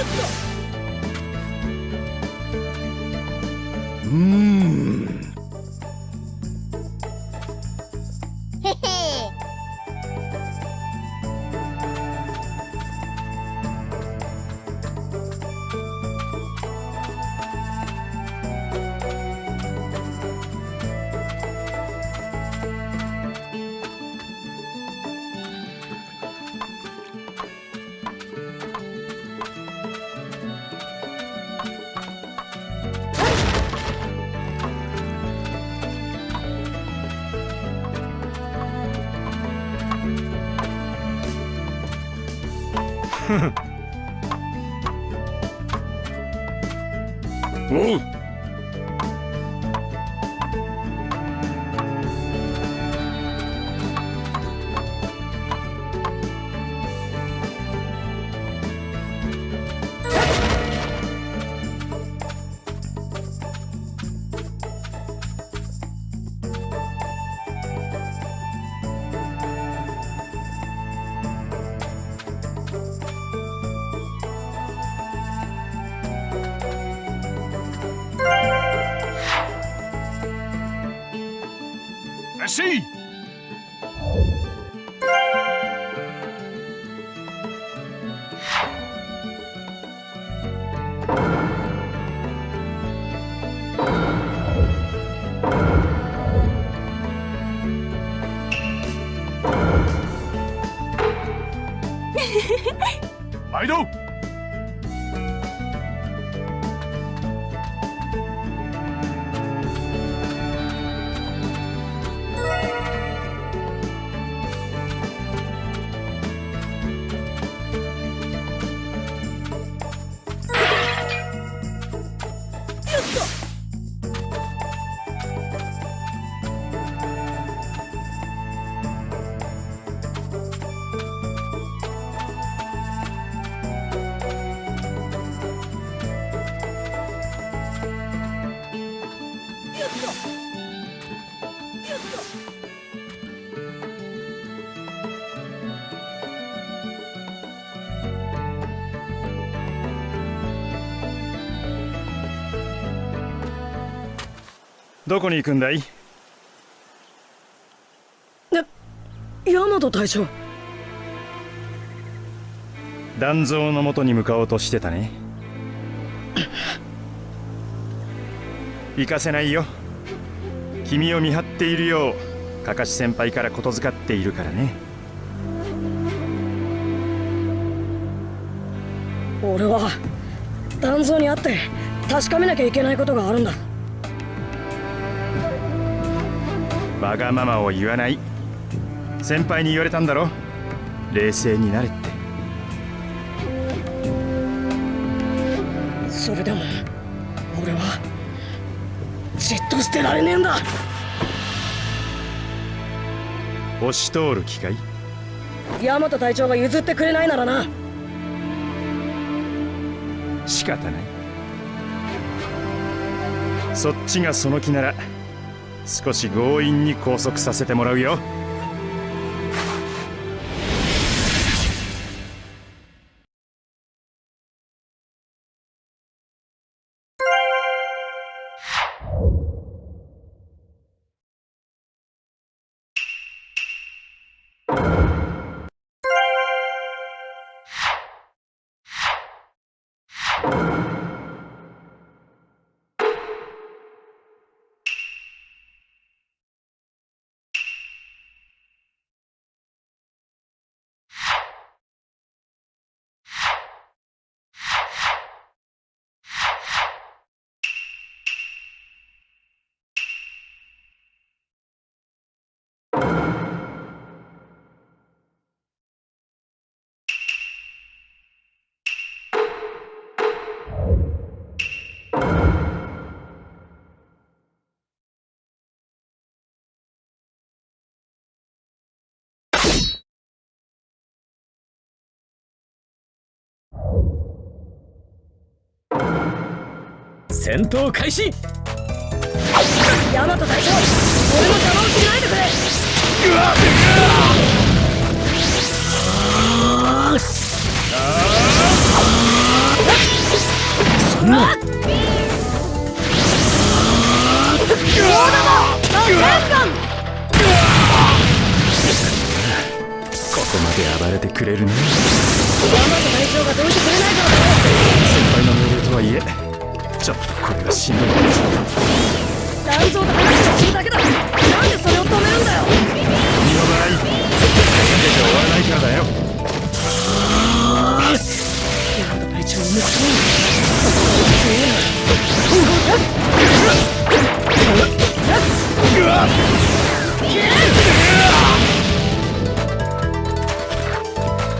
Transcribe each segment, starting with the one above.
うんらどこに行くんだい？ヤマト隊長。団蔵のもとに向かおうとしてたね。行かせないよ。君を見張っているようかかし先輩からことづかっているからね。俺は団蔵に会って確かめなきゃいけないことがあるんだわがままを言わない。先輩に言われたんだろ。冷静になれって。それでも俺はじっとしてられねえんだ。押し通る気かい？ヤマト隊長が譲ってくれないならな。仕方ない。そっちがその気なら少し強引に拘束させてもらうよ。戦闘開始。ヤマト大将俺の邪魔をしないでくれ。うわっうわっここまで暴れてくれるね。ヤマト隊長がどうてくれないから先輩の命令とはいえちょっとこれがしんどい。団蔵と話をするだけだ。なんでそれを止めるんだよ。君の場合出て終わらないからだよ。ヤマト隊長を抜くために。そこが強いな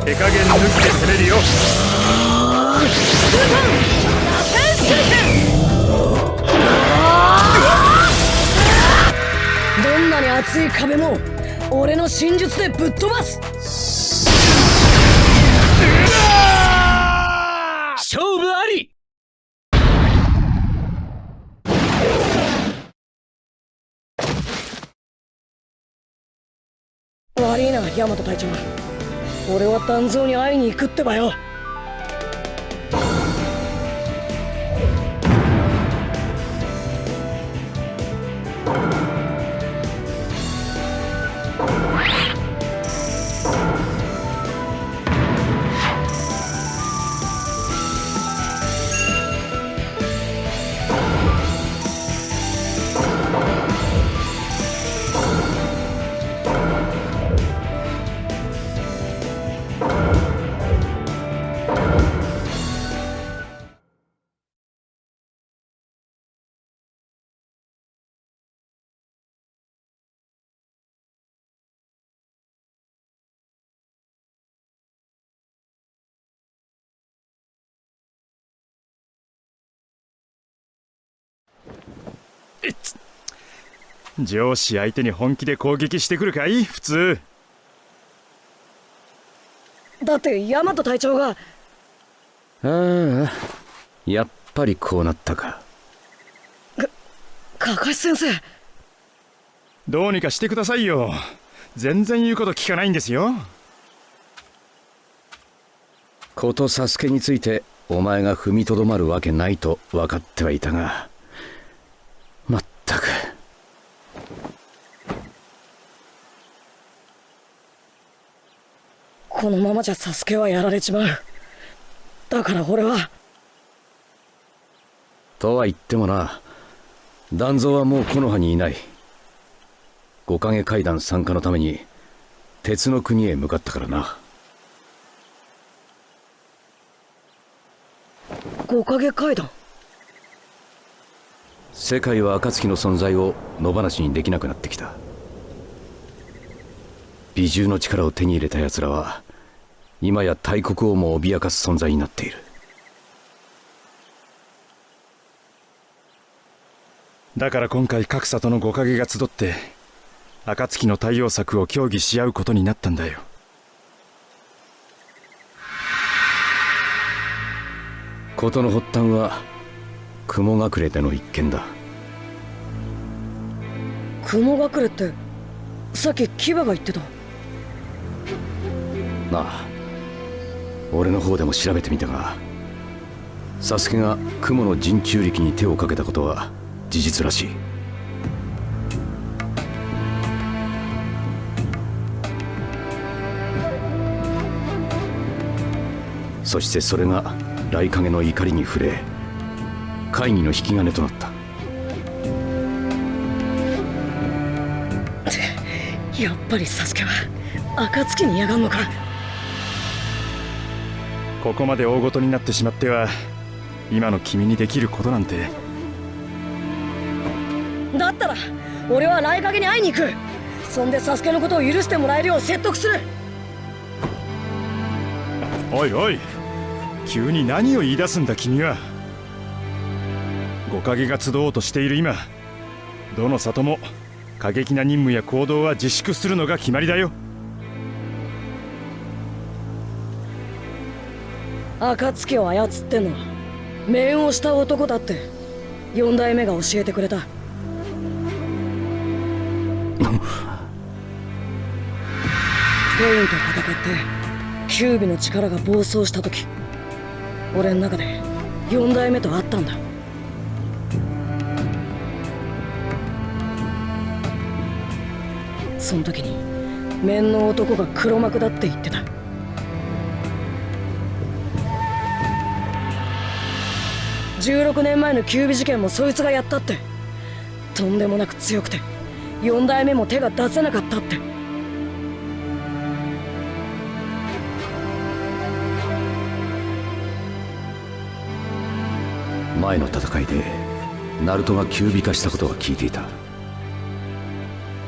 手加減抜きで攻めるよどんなに厚い壁も俺の真術でぶっ飛ばす。勝負あり。悪いなヤマト隊長。俺は団蔵に会いに行くってばよ上司相手に本気で攻撃してくるかい？普通。だってヤマト隊長が。ああやっぱりこうなったか。かかし先生。どうにかしてくださいよ。全然言うこと聞かないんですよ。ことサスケについてお前が踏みとどまるわけないと分かってはいたが。まったく。このままじゃサスケはやられちまう。だから俺は。とは言ってもな。団蔵はもう木の葉にいない。五影階段参加のために鉄の国へ向かったからな。五影階段世界は暁の存在を野放しにできなくなってきた。美獣の力を手に入れた奴らは今や大国をも脅かす存在になっている。だから今回各里の五影が集って暁の対応策を協議し合うことになったんだよ。事の発端は雲隠れでの一件だ。雲隠れってさっき牙が言ってた。なあ俺の方でも調べてみたがサスケが雲の陣中力に手をかけたことは事実らしい。そしてそれが雷影の怒りに触れ会議の引き金となった。やっぱりサスケは暁にやがんのかここまで大ごとになってしまっては今の君にできることなんて。だったら俺は雷影に会いに行く。そんでサスケのことを許してもらえるよう説得する。おいおい急に何を言い出すんだ君は五影が集おうとしている今どの里も過激な任務や行動は自粛するのが決まりだよ。暁を操ってんのは面をした男だって四代目が教えてくれた。ペインと戦ってキュービの力が暴走した時俺の中で四代目と会ったんだその時に面の男が黒幕だって言ってた。16年前のキュービ事件もそいつがやったって。とんでもなく強くて4代目も手が出せなかったって。前の戦いでナルトが急尾化したことは聞いていた。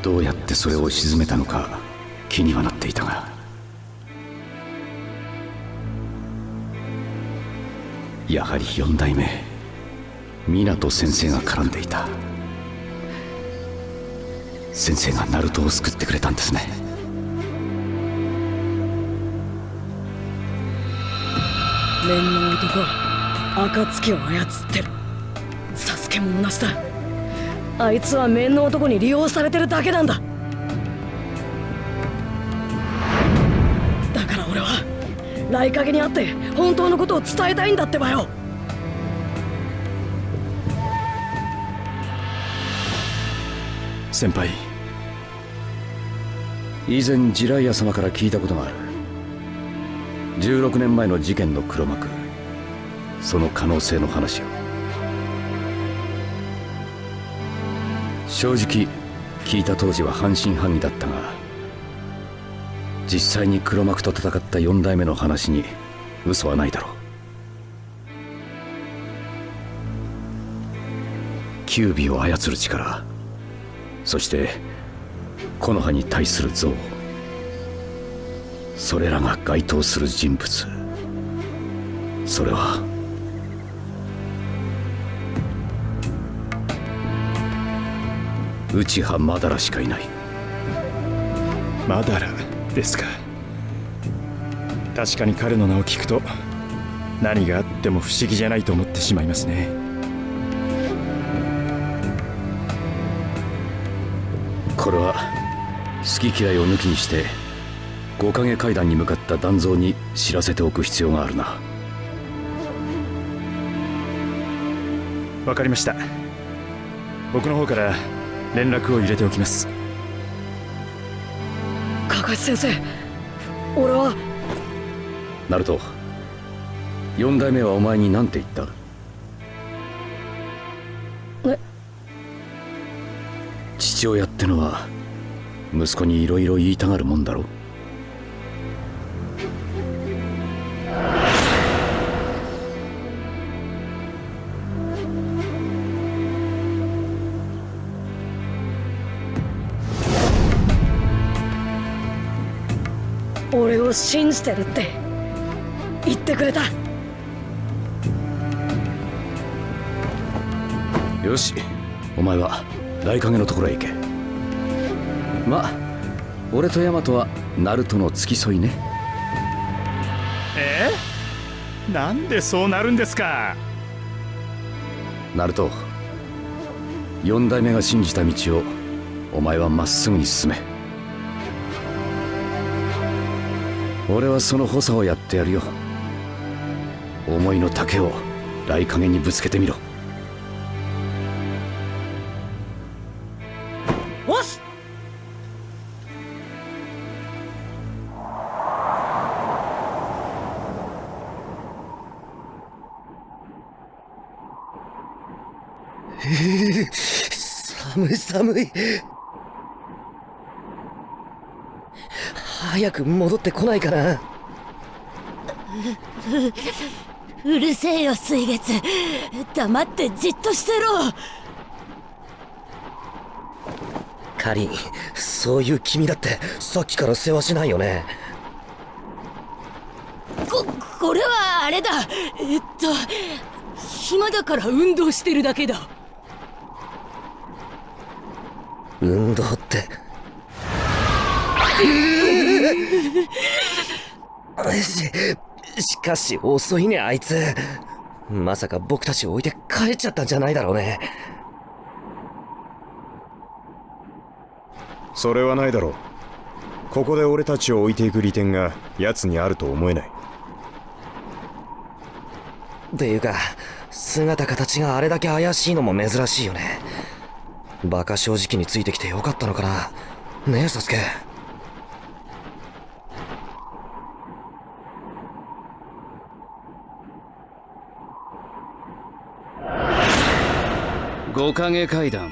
どうやってそれを鎮めたのか気にはなっていたが。やはり四代目湊先生が絡んでいた。先生がナルトを救ってくれたんですね。面の男暁を操ってる。サスケも同じだ。あいつは面の男に利用されてるだけなんだ。だから俺は雷影に会って本当のことを伝えたいんだってばよ。先輩以前ジライア様から聞いたことがある。16年前の事件の黒幕その可能性の話を。正直聞いた当時は半信半疑だったが実際に黒幕と戦った4代目の話に嘘はないだろう。キュービを操る力そして木の葉に対する像それらが該当する人物それは内葉マダラしかいない。マダラですか。確かに彼の名を聞くと何があっても不思議じゃないと思ってしまいますね。これは好き嫌いを抜きにして五影階段に向かった団蔵に知らせておく必要があるな。わかりました。僕の方から連絡を入れておきます。カカシ先生俺は。ナルト四代目はお前に何て言った？え？父親ってのは息子にいろいろ言いたがるもんだろ？俺を信じてるって言ってくれた。よしお前は大影のところへ行け。まあ俺とヤマトはナルトの付き添いね。え？ー、なんでそうなるんですか？ナルト四代目が信じた道をお前はまっすぐに進め俺はその補佐をやってやるよ。思いの丈を雷影にぶつけてみろ。おっす寒い寒い早く戻ってこないかな。うるせえよ水月。黙ってじっとしてろ。カリンそういう君だってさっきから世話しないよね。ここれはあれだ。えっと暇だから運動してるだけだ。運動って ししかし遅いねあいつ。まさか僕たちを置いて帰っちゃったんじゃないだろうね。それはないだろう。ここで俺たちを置いていく利点が奴にあると思えない。っていうか姿形があれだけ怪しいのも珍しいよね。バカ正直についてきてよかったのかな。ねえサスケ五影階段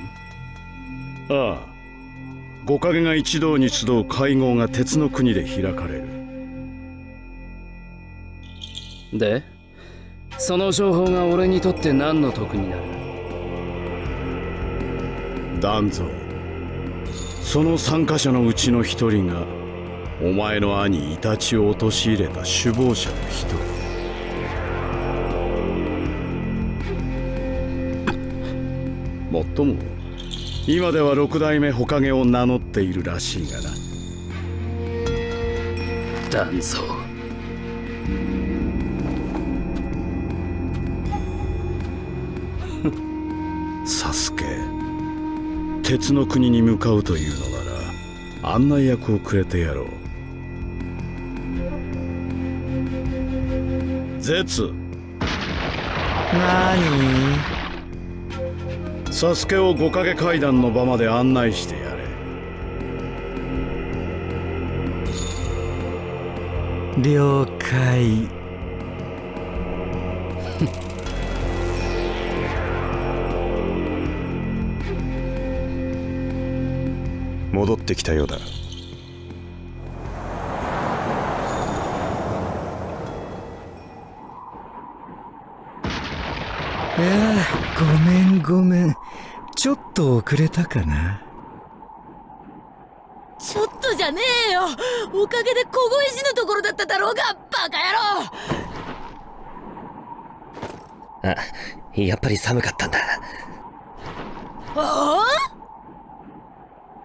ああ。五影が一堂に集う会合が鉄の国で開かれる。でその情報が俺にとって何の得になる？団蔵その参加者のうちの一人がお前の兄イタチを陥れた首謀者の一人もっとも。今では六代目火影を名乗っているらしいがな。団蔵サスケ。鉄の国に向かうというのなら案内役をくれてやろう。絶なサスケを五影階段の場まで案内してやれ。に了解。戻ってきたようだ。いやごめんごめんと遅れたかな？ちょっとじゃねえよ。おかげで小越しのところだっただろうがバカ野郎。あ、やっぱり寒かったんだ。ああ？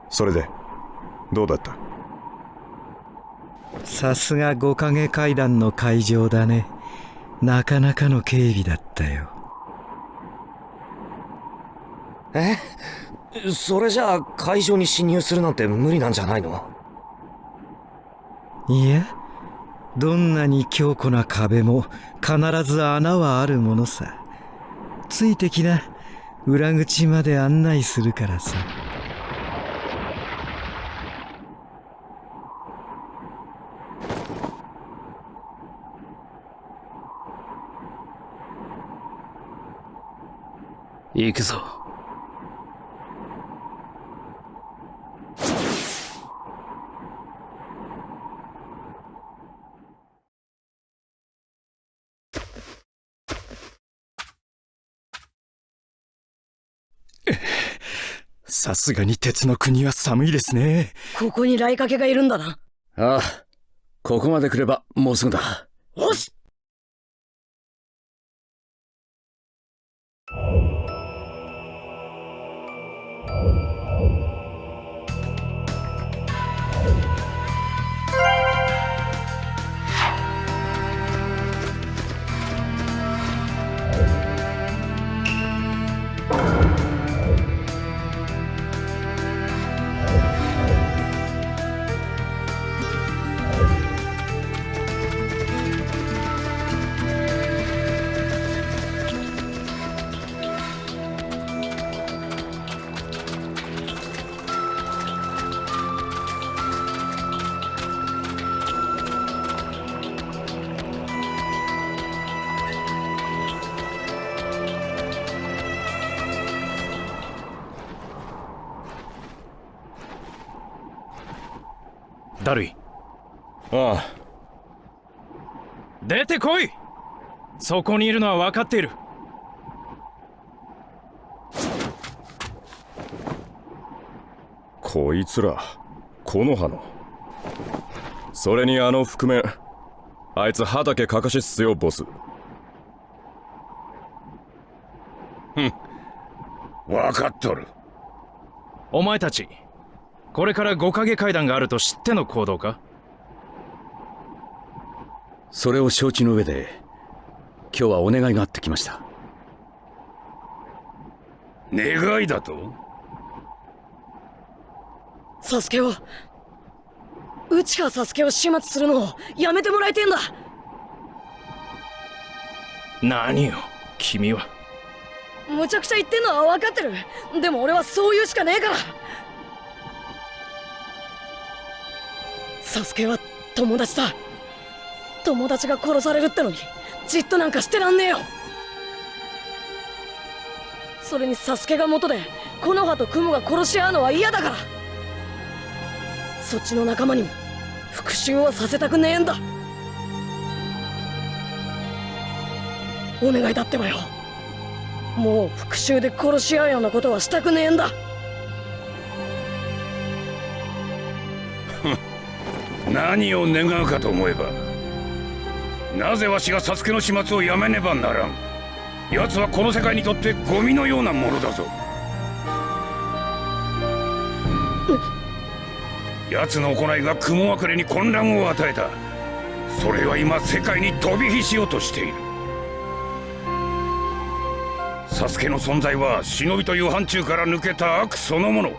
それでどうだった？さすが五影階段の会場だね。なかなかの警備だったよえ？それじゃあ会場に侵入するなんて無理なんじゃないの？いやどんなに強固な壁も必ず穴はあるものさ。ついてきな。裏口まで案内するからさ。行くぞさすがに鉄の国は寒いですね。ここに来かけがいるんだな。ああここまで来ればもうすぐだ。よしああ。出てこい。そこにいるのは分かっている。こいつら木の葉の。それにあの覆面あいつ畑かかしっすよボス。分かっとる。お前たちこれから五影階段があると知っての行動か？それを承知の上で今日はお願いがあってきました。願いだと？サスケを内川サスケを始末するのをやめてもらいてんだ。何よ君は。むちゃくちゃ言ってんのは分かってる。でも俺はそう言うしかねえから。サスケは友達だ友達が殺されるってのにじっとなんかしてらんねえよ。それにサスケが元で木の葉と雲が殺し合うのは嫌だから。そっちの仲間にも復讐はさせたくねえんだ。お願いだってばよ。もう復讐で殺し合うようなことはしたくねえんだ。何を願うかと思えばなぜわしがサスケの始末をやめねばならん。奴はこの世界にとってゴミのようなものだぞ。奴の行いが雲隠れに混乱を与えた。それは今世界に飛び火しようとしている。サスケの存在は忍びという範疇から抜けた悪そのもの。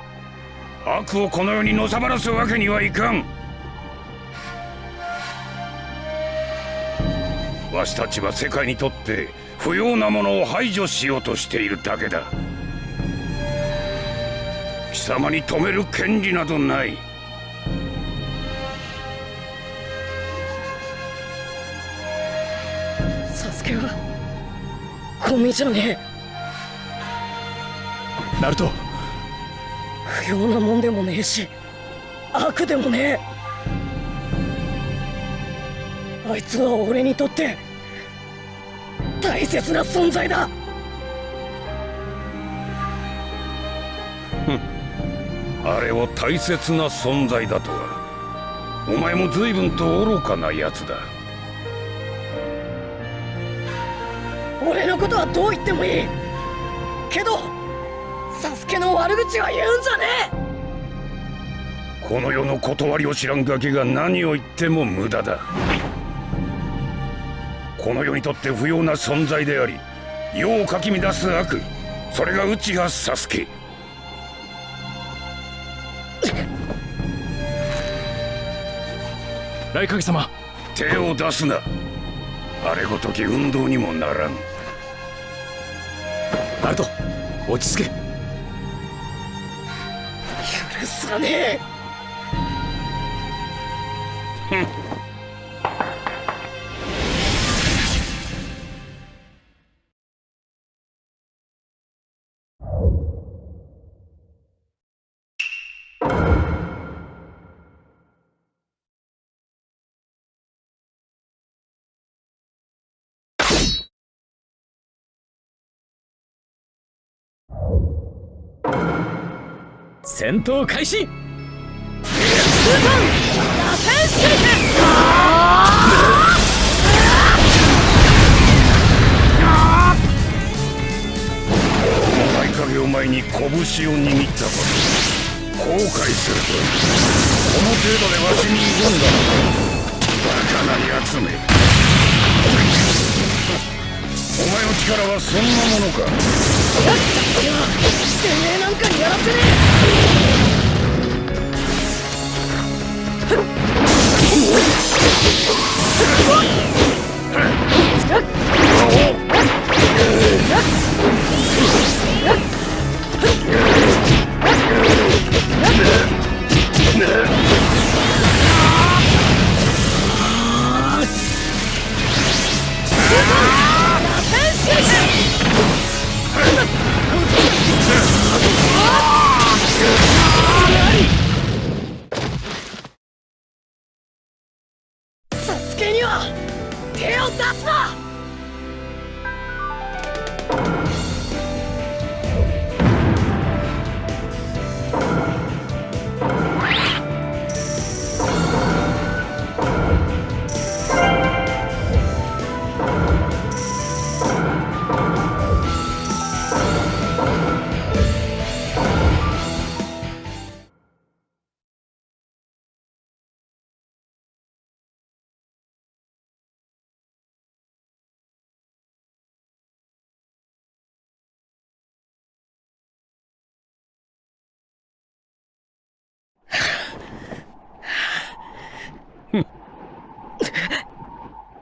悪をこの世にのさばらすわけにはいかん。わしたちは世界にとって不要なものを排除しようとしているだけだ。貴様に止める権利などない。サスケはゴミじゃねえ。ナルト。不要なもんでもねえし悪でもねえ。あいつは俺にとって大切な存在だ。あれを大切な存在だとは。お前も随分と愚かなやつだ。俺のことはどう言ってもいい。けどサスケの悪口は言うんじゃねえ。この世の断りを知らんガキが何を言っても無駄だこの世にとって不要な存在であり世をかき乱す悪それが内葉サスケ。雷影様。手を出すな。あれごとき運動にもならん。ナルト落ち着け。許さねえ戦闘開始。ル影を前に拳を握ったこと後悔するとこの程度でわしに挑んだ。バカな奴め。お前の力はそんなものか？てめえなんかにやらせねサ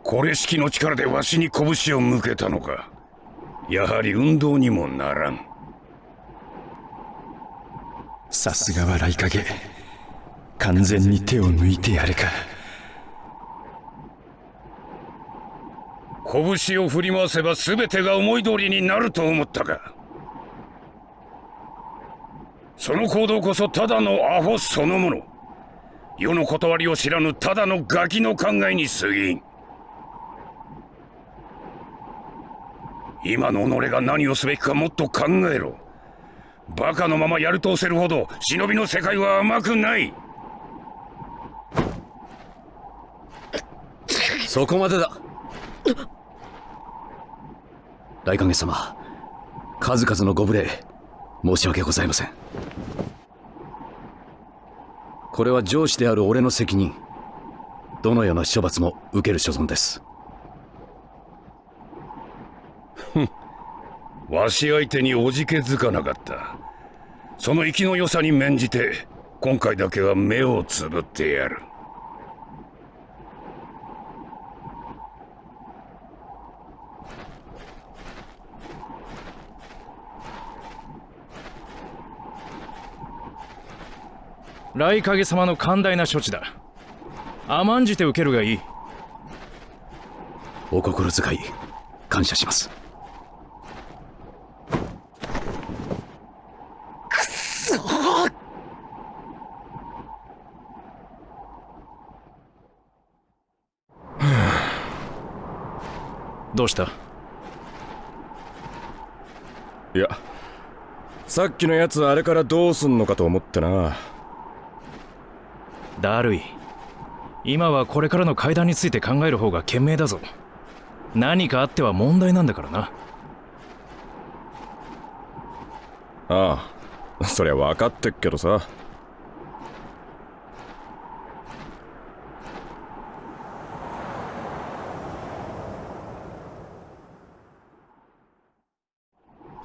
これ式の力でわしに拳を向けたのか。やはり運動にもならん。さすがは雷影。完全に手を抜いてやれか。拳を振り回せば全てが思い通りになると思ったか。その行動こそただのアホそのもの。世の断りを知らぬただのガキの考えに過ぎん今の己が何をすべきかもっと考えろ。バカのままやるとせるほど忍びの世界は甘くない。そこまでだ。大影様数々のご無礼申し訳ございません。これは上司である俺の責任。どのような処罰も受ける所存です。わし相手におじけづかなかった。その生きの良さに免じて今回だけは目をつぶってやる。雷影様の寛大な処置だ。甘んじて受けるがいい。お心遣い感謝します どうした？いやさっきのやつあれからどうすんのかと思ってな。だるい。今はこれからの階段について考える方が賢明だぞ。何かあっては問題なんだからな。ああそりゃ分かってっけどさ。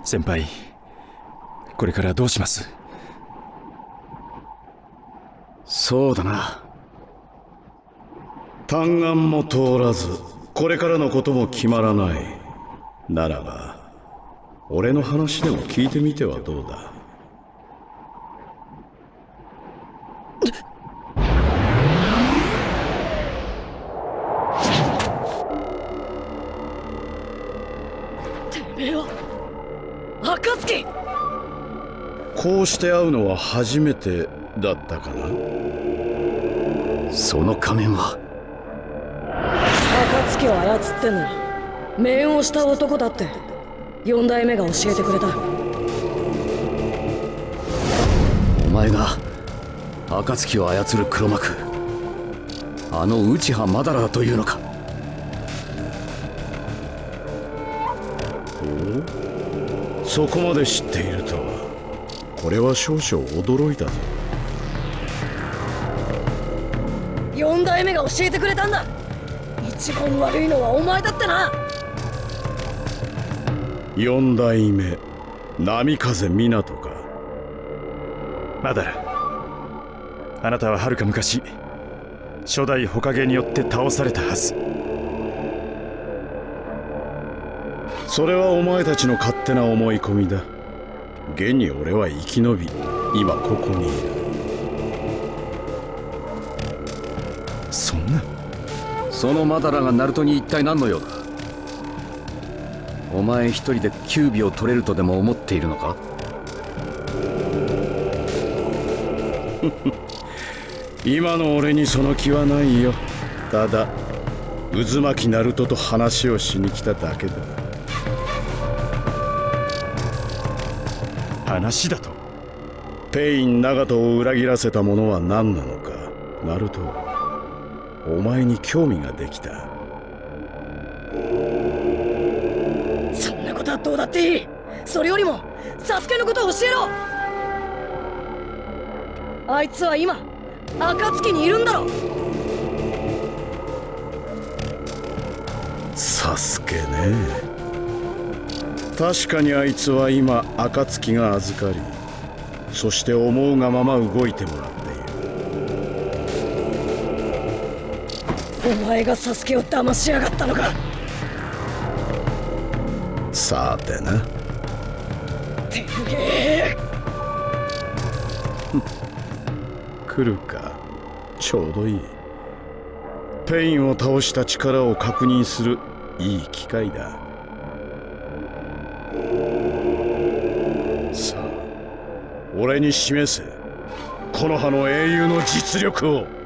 先輩これからどうします？そうだな。嘆願も通らずこれからのことも決まらない。ならば俺の話でも聞いてみてはどうだてめえは暁こうして会うのは初めてだったかな？その仮面は？暁を操ってんのは面をした男だって四代目が教えてくれた。お前が暁を操る黒幕。あの内葉マダラだというのか。そこまで知っているとは。これは少々驚いたぞ。四代目が教えてくれたんだ。一番悪いのはお前だってな。四代目波風湊か。マダラあなたははるか昔初代火影によって倒されたはず。それはお前たちの勝手な思い込みだ。現に俺は生き延び今ここにいる。そんな。そのマダラがナルトに一体何の用だ？お前一人でキュービを取れるとでも思っているのか？今の俺にその気はないよ。ただ渦巻きナルトと話をしに来ただけだ。話だと？ペイン長門を裏切らせたものは何なのか。ナルトお前に興味ができた。そんなことはどうだっていい。それよりもサスケのことを教えろ。あいつは今暁にいるんだろサスケね。確かにあいつは今暁が預かりそして思うがまま動いてもらっている。お前がサスケを騙しやがったのか。さてな。てめえ。来るかちょうどいい。ペインを倒した力を確認するいい機会だ。さあ俺に示せ木の葉の英雄の実力を。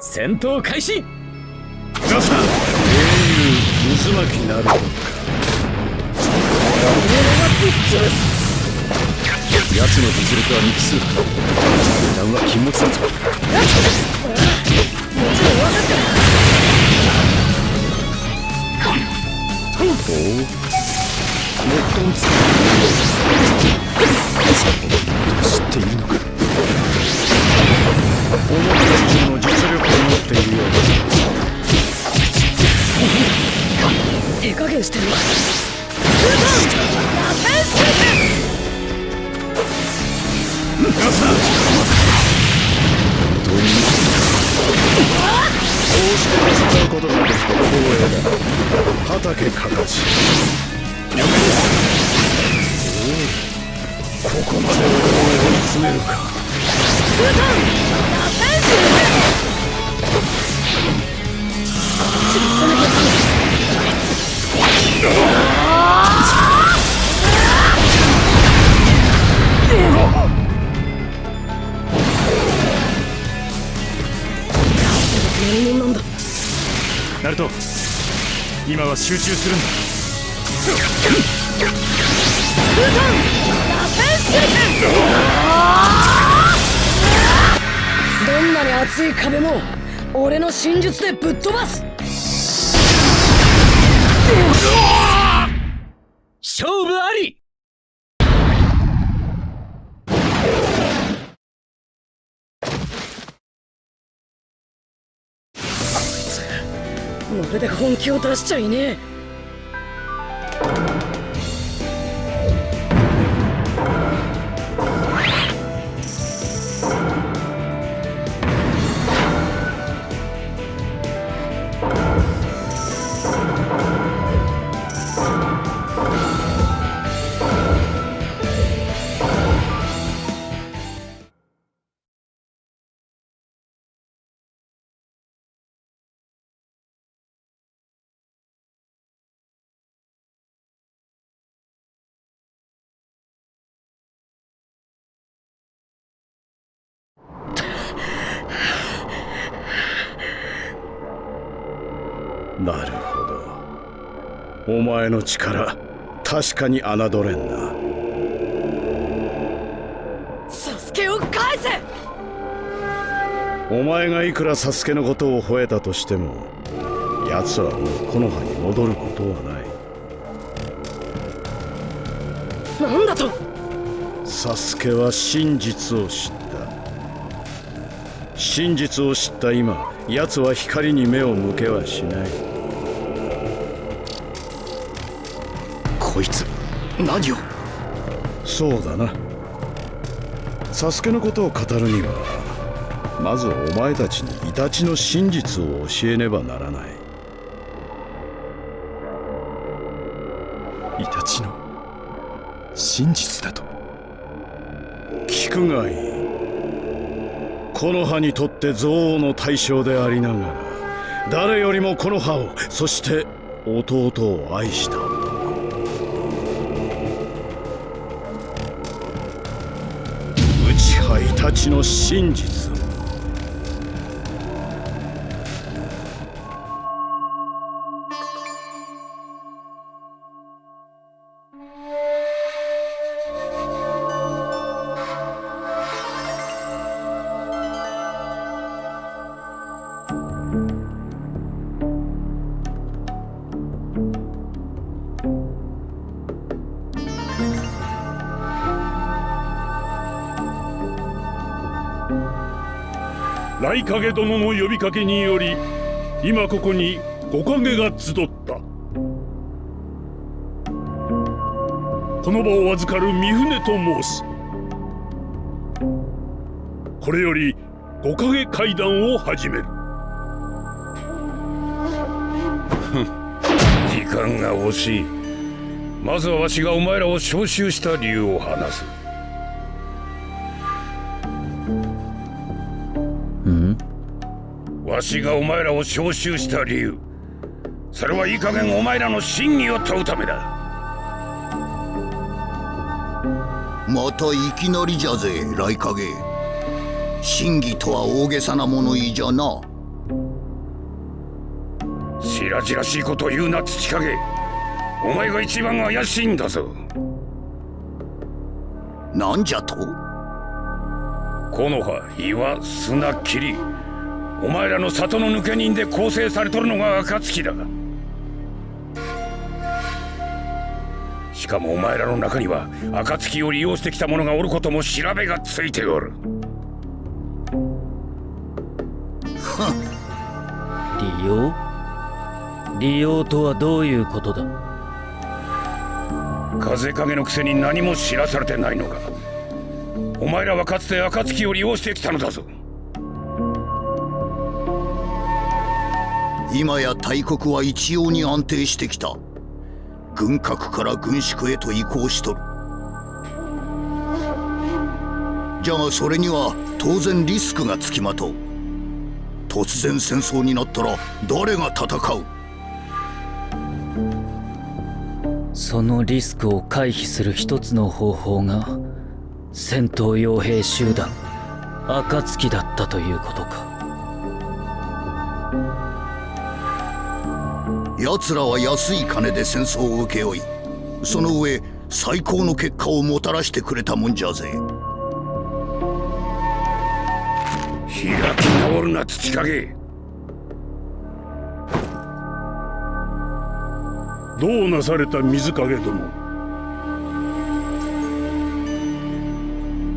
戦闘開始。皆さん英雄渦巻きなる奴の実力は未知数だ油断は禁物だぞおおもっとんつ知っているのか思った以上の実力を持っているよう。だ手加減してるわ皆さん本当にこうして戦うことができた光栄だ畑かかし了解ですおおここまで俺を追い詰めるか何者なんだナルト今は集中するんだ。どんなに厚い壁も俺の真術でぶっ飛ばす。勝負あり。まるで本気を出しちゃいねえお前の力確かに侮れんな。サスケを返せ！お前がいくらサスケのことを吠えたとしても奴はもうこの葉に戻ることはない。なんだと！サスケは真実を知った。真実を知った今奴は光に目を向けはしないこいつ。何を？そうだな。サスケのことを語るにはまずお前たちにイタチの真実を教えねばならない。イタチの真実だと？聞くがいい。この葉にとって憎悪の対象でありながら誰よりもこの葉をそして弟を愛した葉イタチの真実を。影殿の呼びかけにより今ここに五影が集った。この場を預かる三船と申す。これより五影会談を始める。時間が惜しい。まずはわしがお前らを召集した理由を話す。わしがお前らを召集した理由。それはいい加減お前らの真偽を問うためだ。またいきなりじゃぜ雷影。真偽とは大げさな物言いじゃな。白々しいことを言うな土影。お前が一番怪しいんだぞ。なんじゃと？木の葉岩砂霧お前らの里の抜け人で構成されとるのが暁だ。しかもお前らの中には暁を利用してきた者がおることも調べがついておる。利用？利用とはどういうことだ？風影のくせに何も知らされてないのか。お前らはかつて暁を利用してきたのだぞ今や大国は一様に安定してきた。軍拡から軍縮へと移行しとる。じゃがそれには当然リスクがつきまとう。突然戦争になったら誰が戦う？そのリスクを回避する一つの方法が戦闘傭兵集団暁だったということか。奴らは安い金で戦争を請け負いその上最高の結果をもたらしてくれたもんじゃぜ。開き直るな土影。どうなされた水影殿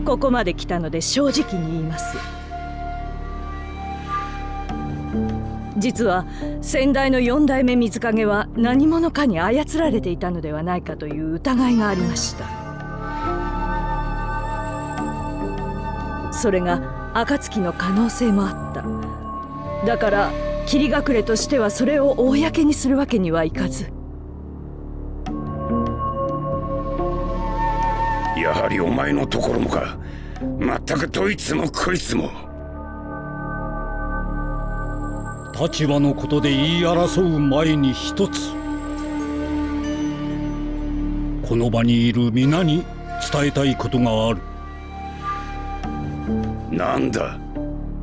ここまで来たので正直に言います。実は先代の四代目水影は何者かに操られていたのではないかという疑いがありました。それが暁の可能性もあった。だから霧隠れとしてはそれを公にするわけにはいかず。やはりお前のところもか。まったくどいつもこいつも。立場のことで言い争う前に一つこの場にいる皆に伝えたいことがある。なんだ？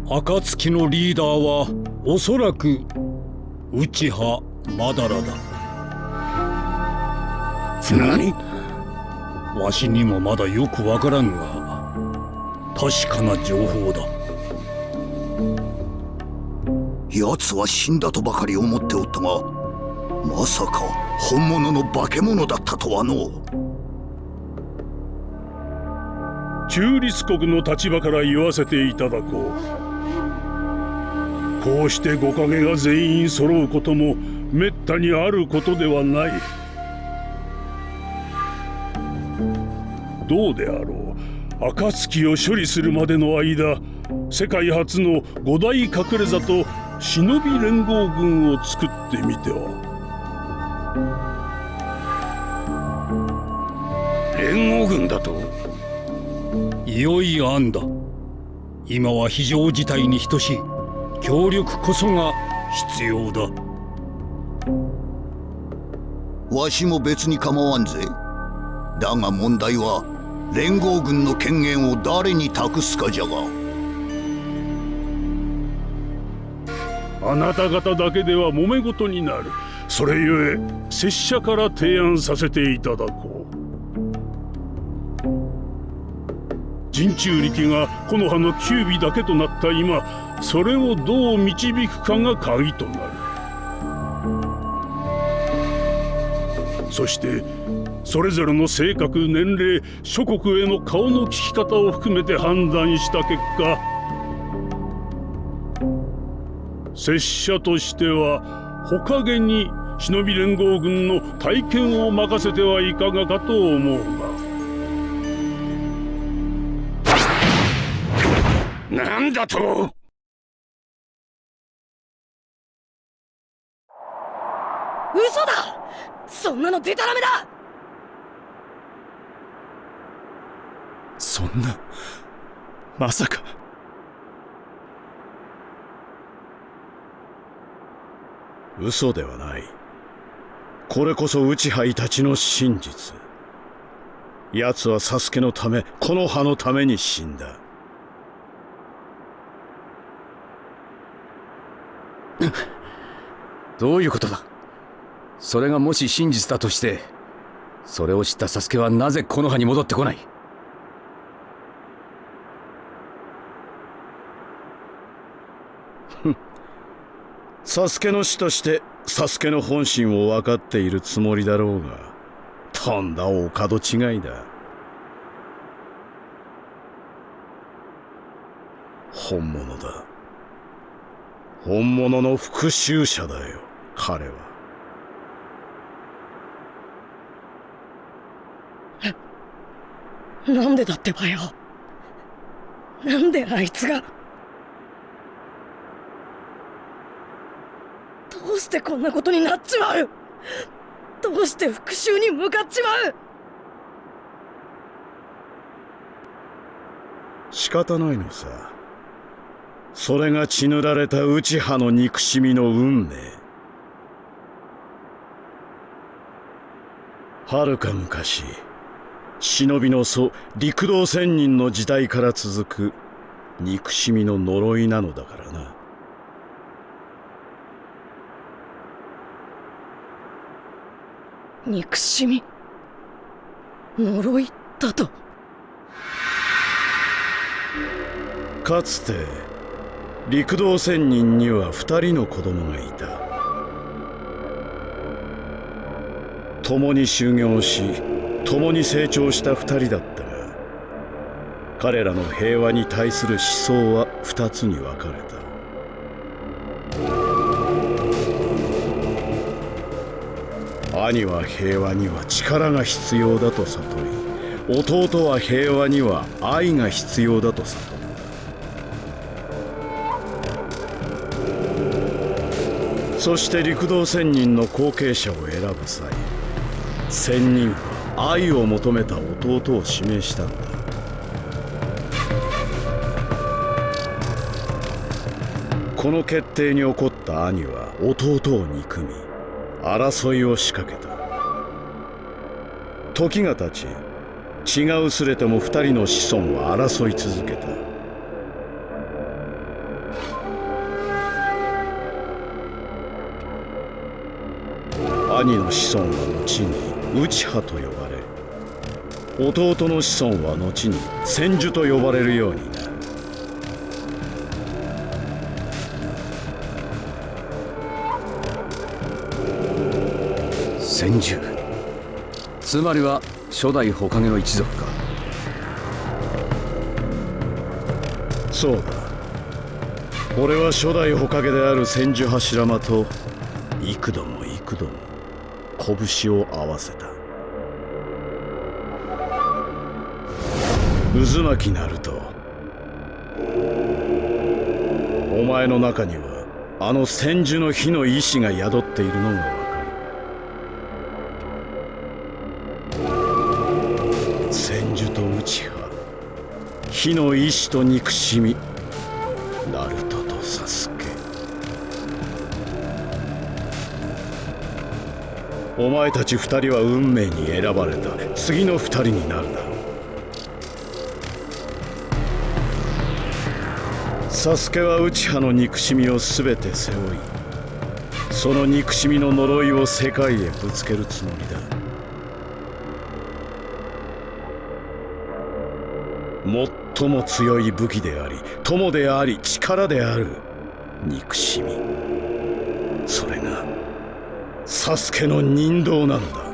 暁のリーダーはおそらく内葉まだらだ。何？わしにもまだよくわからんが確かな情報だ奴は死んだとばかり思っておったがまさか本物の化け物だったとはの中立国の立場から言わせていただこう。こうして五影が全員揃うこともめったにあることではない。どうであろう。暁を処理するまでの間世界初の五大隠れ里忍び連合軍を作ってみては。連合軍だと？良い案だ。今は非常事態に等しい。協力こそが必要だ。わしも別に構わんぜ。だが問題は連合軍の権限を誰に託すかじゃがあなた方だけでは揉め事になる。それゆえ拙者から提案させていただこう。人中力が木の葉の九尾だけとなった今それをどう導くかが鍵となる。そしてそれぞれの性格年齢諸国への顔の利き方を含めて判断した結果拙者としてはほかげに忍び連合軍の体験を任せてはいかがかと思うが。なんだと？嘘だ！そんなのデタラメだ！そんなまさか嘘ではない。これこそ内杯たちの真実。奴はサスケのためこの葉のために死んだ。どういうことだ？それがもし真実だとしてそれを知ったサスケはなぜこの葉に戻ってこない？サスケの師としてサスケの本心を分かっているつもりだろうがとんだお門違いだ。本物だ。本物の復讐者だよ彼は。なんでだってばよ。なんであいつがどうしてこんなことになっちまう。どうして復讐に向かっちまう。仕方ないのさ。それが血塗られた内派の憎しみの運命。はるか昔忍びの祖陸道仙人の時代から続く憎しみの呪いなのだからな。憎しみ。呪いだと。かつて陸道仙人には二人の子供がいた。共に修行し共に成長した二人だったが彼らの平和に対する思想は二つに分かれた。兄は平和には力が必要だと悟り弟は平和には愛が必要だと悟ったそして陸道仙人の後継者を選ぶ際仙人は愛を求めた弟を指名したんだ。この決定に怒った兄は弟を憎み争いを仕掛けた。時が経ち血が薄れても二人の子孫は争い続けた。兄の子孫は後に内派と呼ばれ弟の子孫は後に千手と呼ばれるようになる。つまりは初代火影の一族か。そうだ。俺は初代火影である千住柱間と幾度も幾度も拳を合わせた。渦巻きなるとお前の中にはあの千住の火の意志が宿っているのが火の意志と憎しみナルトとサスケ。お前たち二人は運命に選ばれた。次の二人になるだろう。サスケは内派の憎しみを全て背負いその憎しみの呪いを世界へぶつけるつもりだ。最も強い武器であり友であり力である。憎しみ。それがサスケの人道なんだ。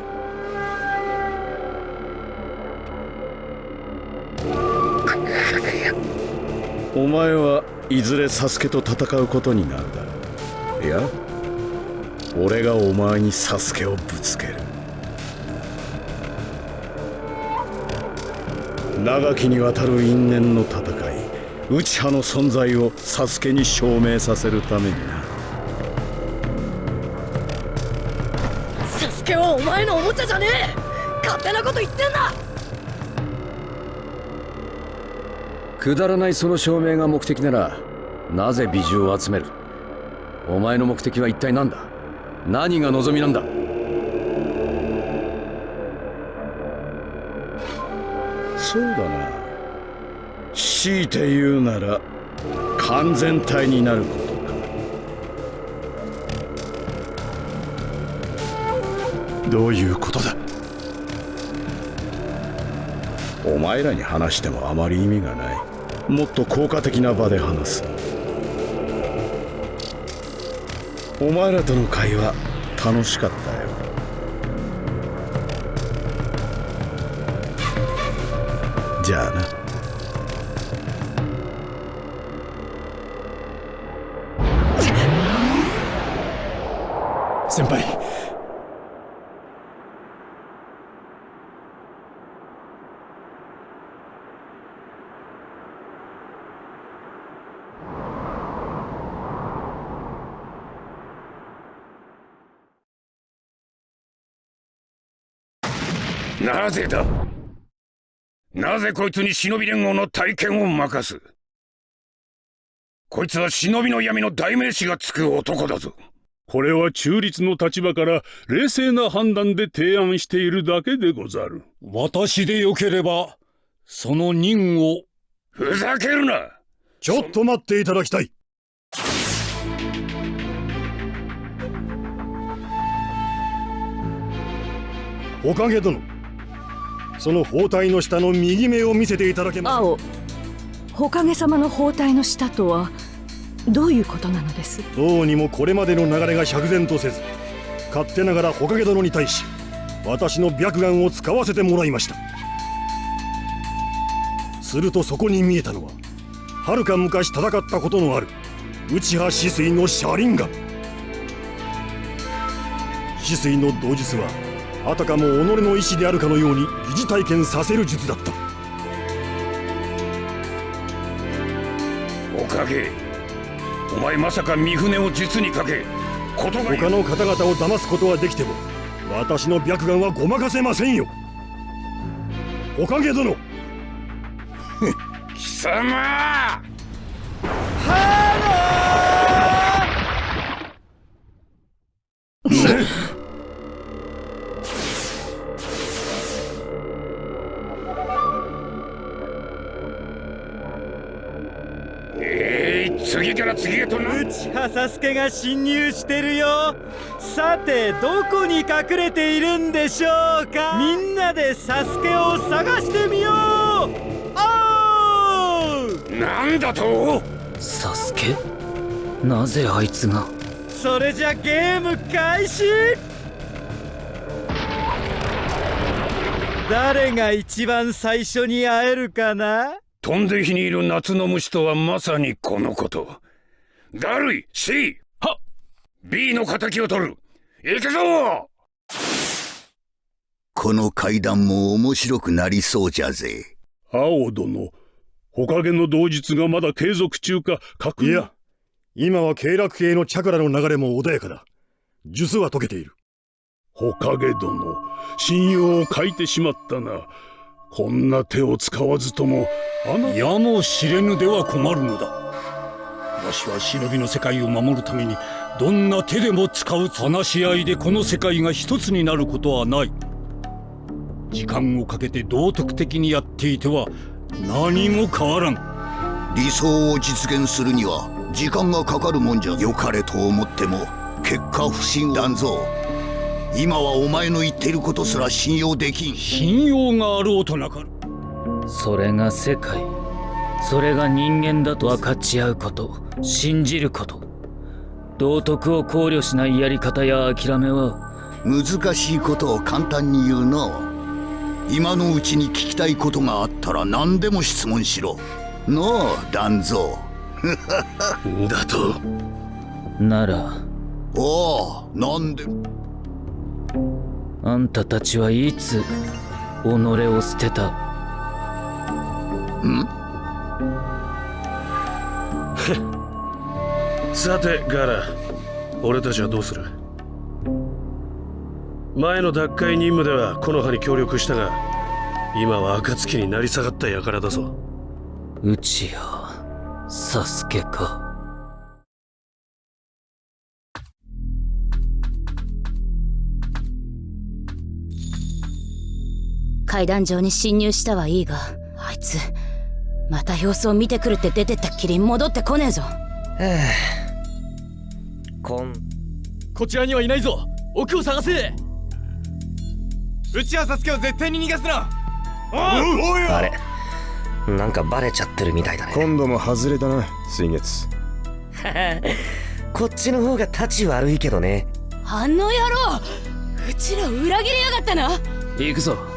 お前はいずれサスケと戦うことになるだろう。いや俺がお前にサスケをぶつける。長きにわたる因縁の戦い内派の存在をサスケに証明させるためにな。サスケはお前のおもちゃじゃねえ！勝手なこと言ってんだ！くだらないその証明が目的ならなぜ美獣を集める？お前の目的は一体何だ？何が望みなんだ？そうだな。強いて言うなら完全体になることか。どういうことだ？お前らに話してもあまり意味がない。もっと効果的な場で話す。お前らとの会話楽しかった。よじゃあなぜこいつに忍び連合の体験を任す？こいつは忍びの闇の代名詞がつく男だぞ。これは中立の立場から冷静な判断で提案しているだけでござる。私でよければその任を。ふざけるな！ちょっと待っていただきたい。おかげ殿その包帯の下の右目を見せていただけます。青ほかげ様の包帯の下とはどういうことなのです？どうにもこれまでの流れが釈然とせず勝手ながらほかげ殿に対し私の白眼を使わせてもらいました。するとそこに見えたのははるか昔戦ったことのある内派止水の車輪眼止水の同術はあたかも己の意志であるかのように疑似体験させる術だった。おかげお前まさか三船を術にかけことが他の方々を騙すことはできても私の白眼はごまかせませんよ。おかげ殿。貴様。えい 次から次へとな内葉サスケが侵入してるよ。さてどこに隠れているんでしょうか。みんなでサスケを探してみよう。おーなんだと？サスケ？なぜあいつが？それじゃゲーム開始。誰が一番最初に会えるかな？飛んで火にいる夏の虫とはまさにこのこと。ダルイ C は B の敵を取る。行くぞ！この階段も面白くなりそうじゃぜ。青殿ほかげの同日がまだ継続中か確認。いや今は経絡系のチャクラの流れも穏やかだ。術は解けている。ほかげ殿信用を欠いてしまったなこんな手を使わずともあなやも知れぬでは困るのだ。わしは忍びの世界を守るためにどんな手でも使う話し合いでこの世界が一つになることはない。時間をかけて道徳的にやっていては何も変わらん。理想を実現するには時間がかかるもんじゃ良かれと思っても結果不信断ぞ。今はお前の言っていることすら信用できん。信用があろうとなかるそれが世界。それが人間だと分かち合うこと。信じること。道徳を考慮しないやり方や諦めは。難しいことを簡単に言うな今のうちに聞きたいことがあったら何でも質問しろ。なあ団蔵。だと？なら。おおなんであんたたちはいつ己を捨てた？ん？さてガラ俺たちはどうする？前の奪回任務では木の葉に協力したが今は暁になり下がった輩だぞ。うちやサスケか階段上に侵入したはいいがあいつまた様子を見てくるって出てったっきり戻ってこねえぞ。こん。こちらにはいないぞ。奥を探せ。うちはサスケを絶対に逃がすな。あれなんかバレちゃってるみたいだね。今度も外れたな水月。こっちの方が立ち悪いけどね。あの野郎うちらを裏切りやがったな。行くぞ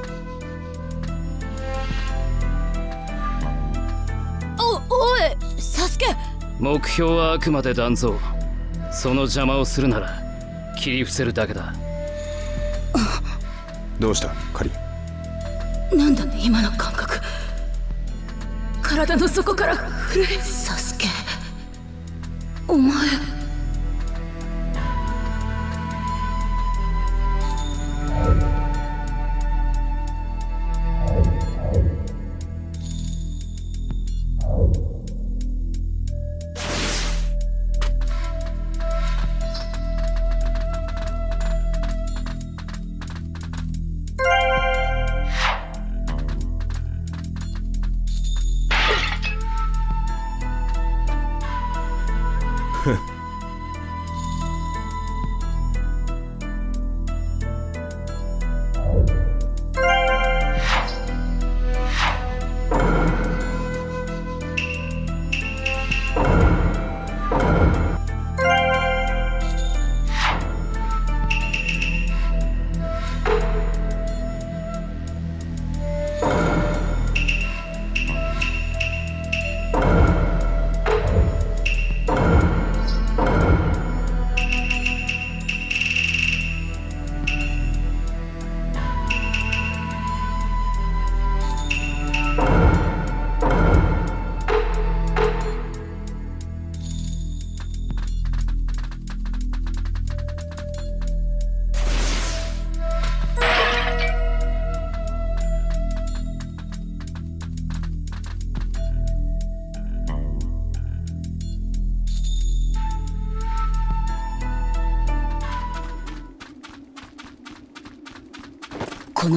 おおいサスケ。目標はあくまで断蔵その邪魔をするなら切り伏せるだけだ。どうした？カリなんだね今の感覚。体の底から震えサスケ。お前 Oh.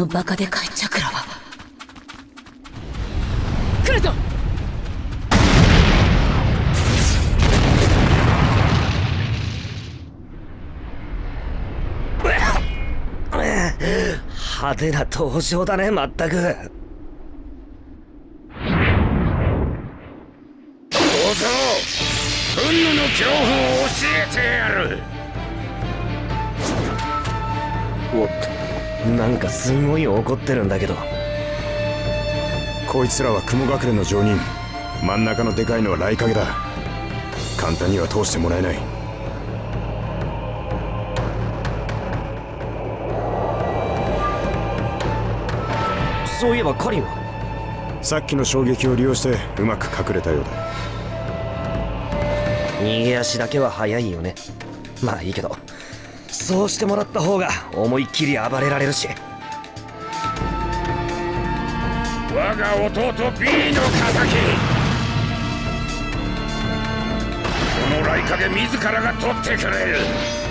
のバカでかいチャクラは。来るぞ！派手な登場だねまったく小僧憤怒の恐怖を教えてやるなんかすごい怒ってるんだけど。こいつらは雲隠れの常人真ん中のでかいのは雷影だ。簡単には通してもらえない。そういえばカリンは？さっきの衝撃を利用してうまく隠れたようだ。逃げ足だけは速いよね。まあいいけどそうしてもらった方が思いっきり暴れられるし。我が弟 B の敵。この雷影自らが取ってくれる。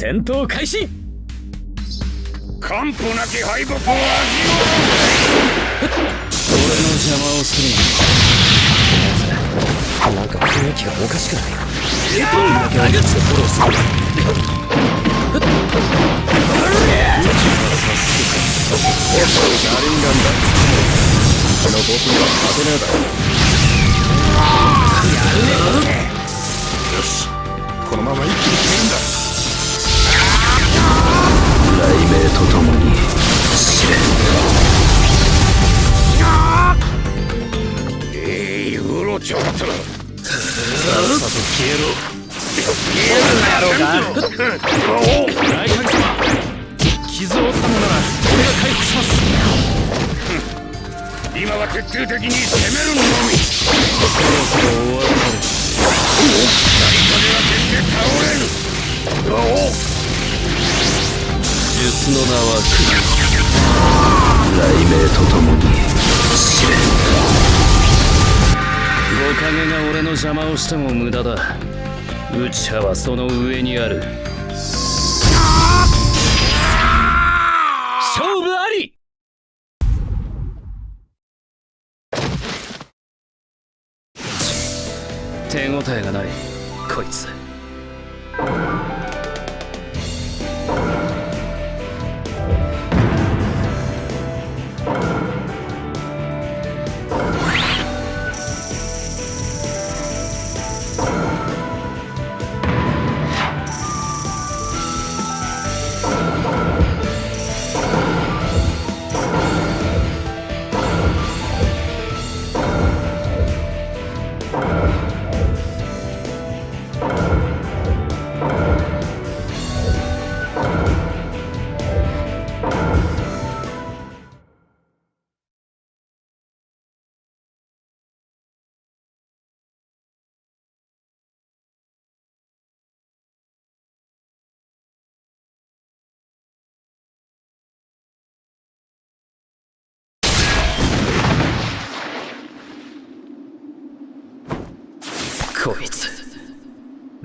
戦闘開始。完膚なき敗北を味わ俺の邪魔をするな。んか雰囲気がおかしくないエトンだけはフォローするよしこのまま一気に決めるんだ雷鳴とともに試練ええうろちょっとさっさと消えろ。消えるんだろう。か大神様傷を負ったのなら俺が回復します今は徹底的に攻めるのみそろそろ終わる何かでは決して倒れぬお術の名は雷鳴とともに。試練五影が俺の邪魔をしても無駄だ。内派はその上にある。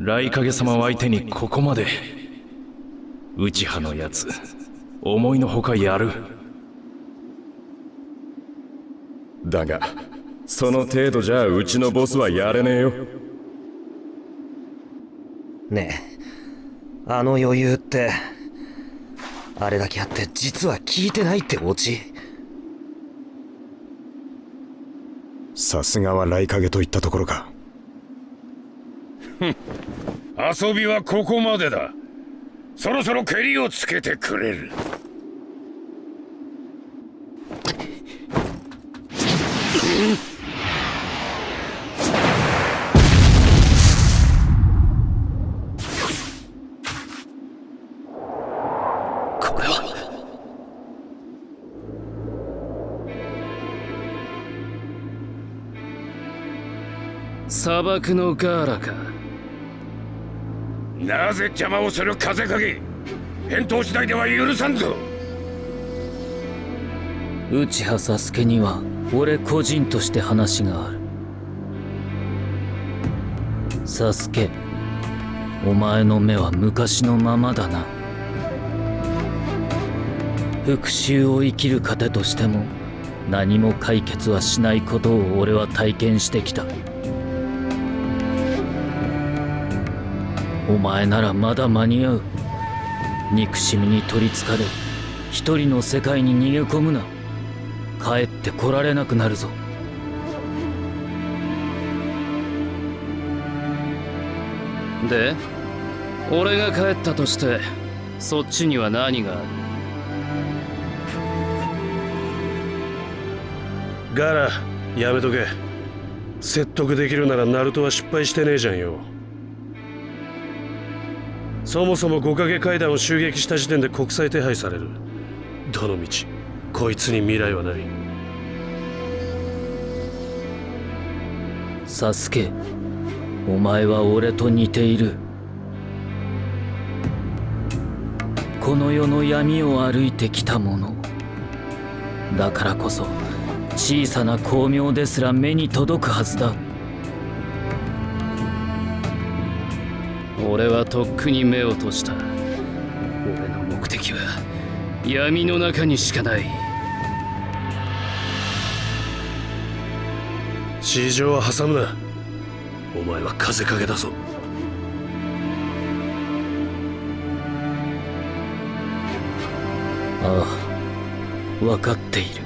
雷影様を相手にここまで。内派のやつ。思いのほかやる。だがその程度じゃうちのボスはやれねえよ。ねえ。あの余裕ってあれだけあって実は聞いてないってオチ？さすがは雷影といったところか 遊びはここまでだ。そろそろ蹴りをつけてくれる。これは。砂漠のガーラか。なぜ邪魔をする風影。返答次第では許さんぞ。内派サスケには俺個人として話がある。サスケお前の目は昔のままだな。復讐を生きる糧としても何も解決はしないことを俺は体験してきた。お前ならまだ間に合う。憎しみに取りつかれ一人の世界に逃げ込むな。帰ってこられなくなるぞ。で俺が帰ったとしてそっちには何がある？ガラやめとけ。説得できるならナルトは失敗してねえじゃんよそもそも五影階段を襲撃した時点で国際手配される。どの道こいつに未来はない。サスケお前は俺と似ている。この世の闇を歩いてきた者だからこそ小さな光明ですら目に届くはずだ。俺はとっくに目を閉じた。俺の目的は闇の中にしかない。地上は挟むな。お前は風影けだぞ。ああ分かっている。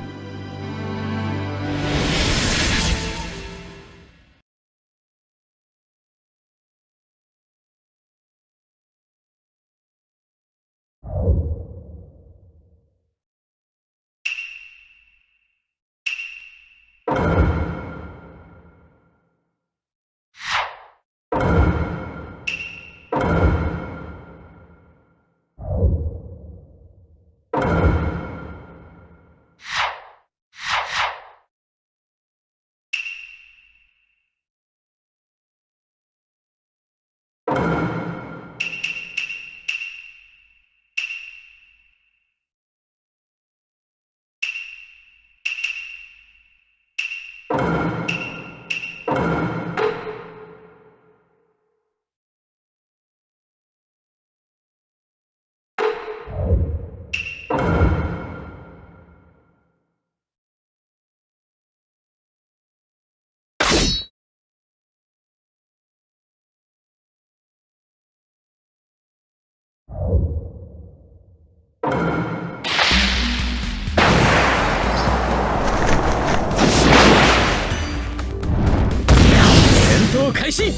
開始。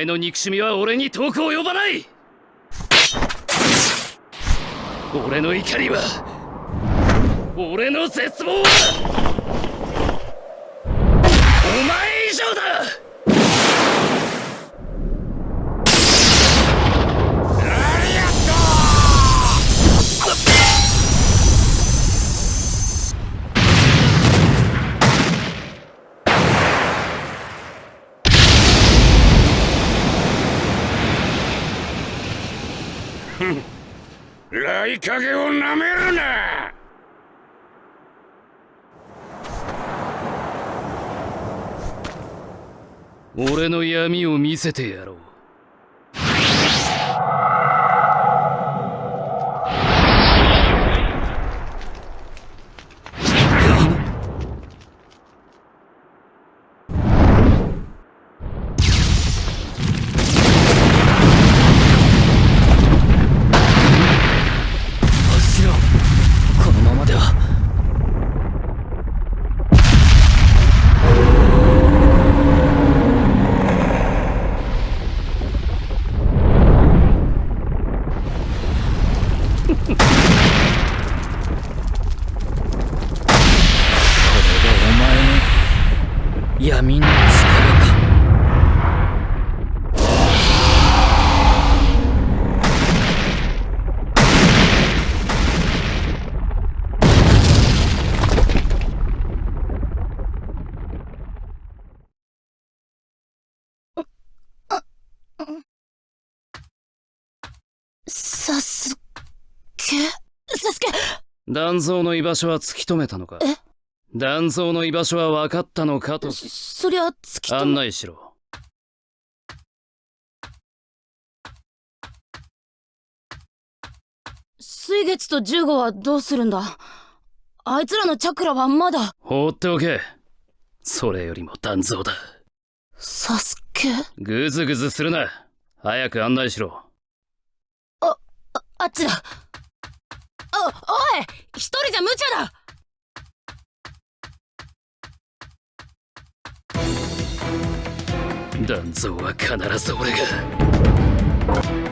前の憎しみは俺に遠く及ばない。俺の怒りは俺の絶望は。影をなめるな！俺の闇を見せてやろう。断蔵の居場所は突き止めたのか？え？断蔵の居場所は分かったのかと？そりゃ突き止め案内しろ。水月と15はどうするんだ？あいつらのチャクラはまだ。放っておけ。それよりも断蔵だ。サスケ？グズグズするな。早く案内しろ。ああっちだおおい一人じゃ無茶だ。断蔵は必ず俺が。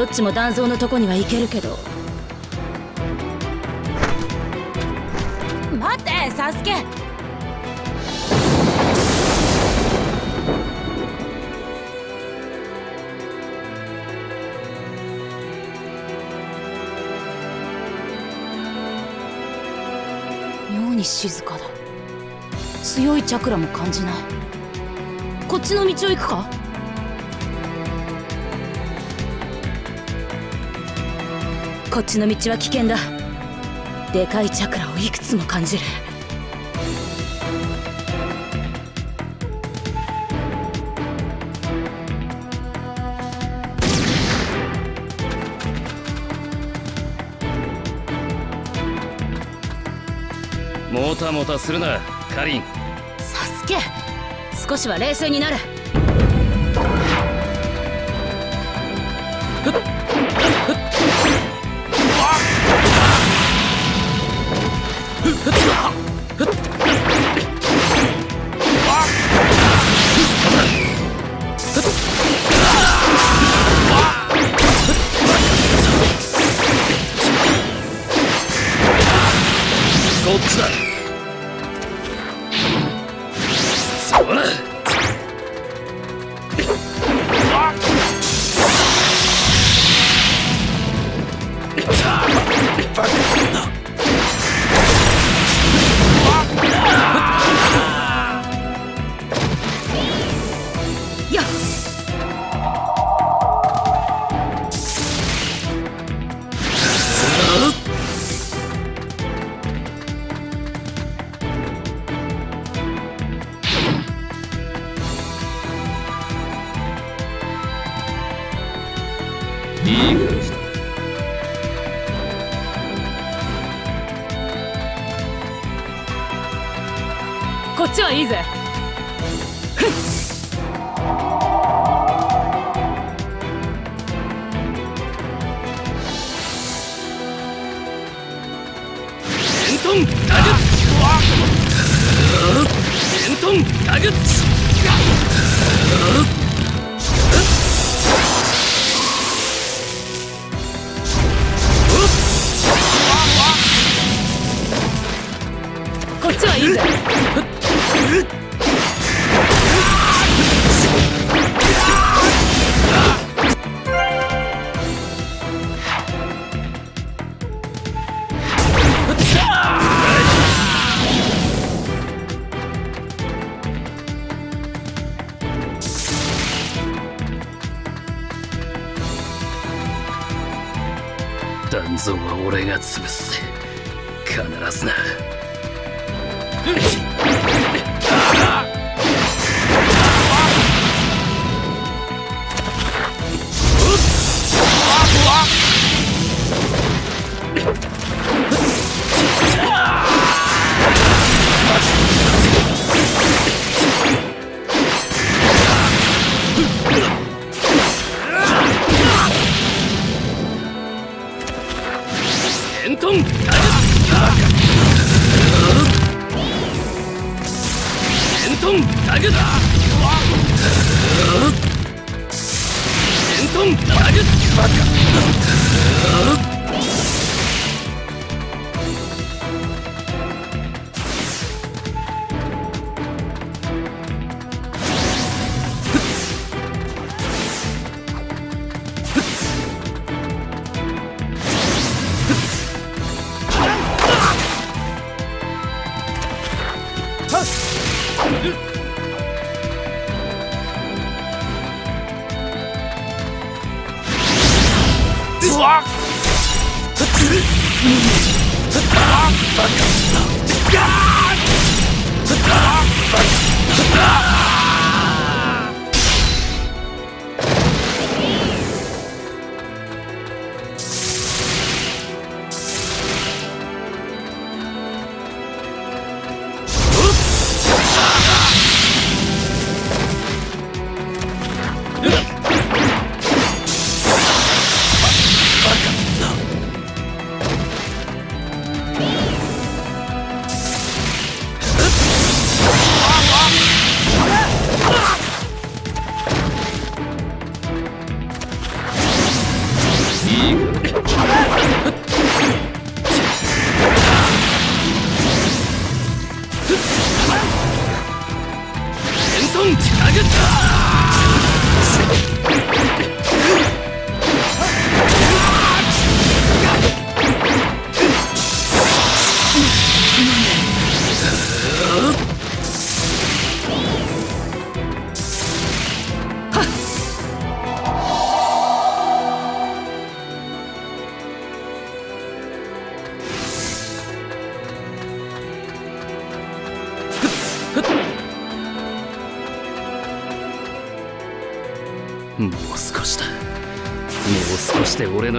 どっちも断蔵のとこには行けるけど。待ってサスケ。妙に静かだ。強いチャクラも感じない。こっちの道を行くか？こっちの道は危険だ。でかいチャクラをいくつも感じる。もたもたするなカリン。サスケ少しは冷静になる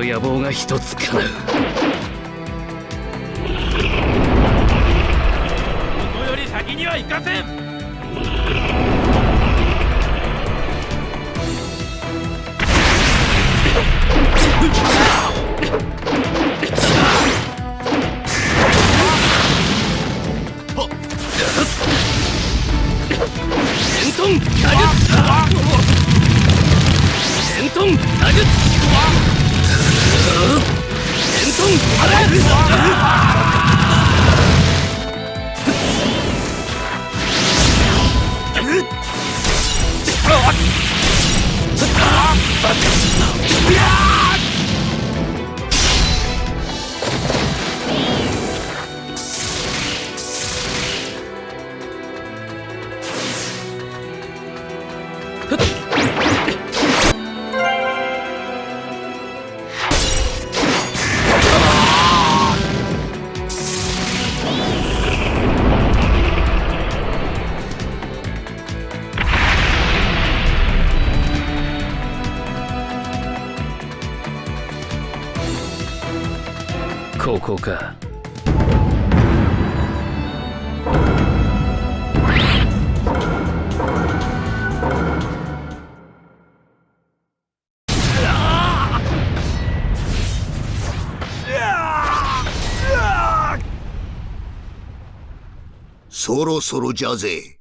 の野望が一つ叶う。そろそろじゃぜ。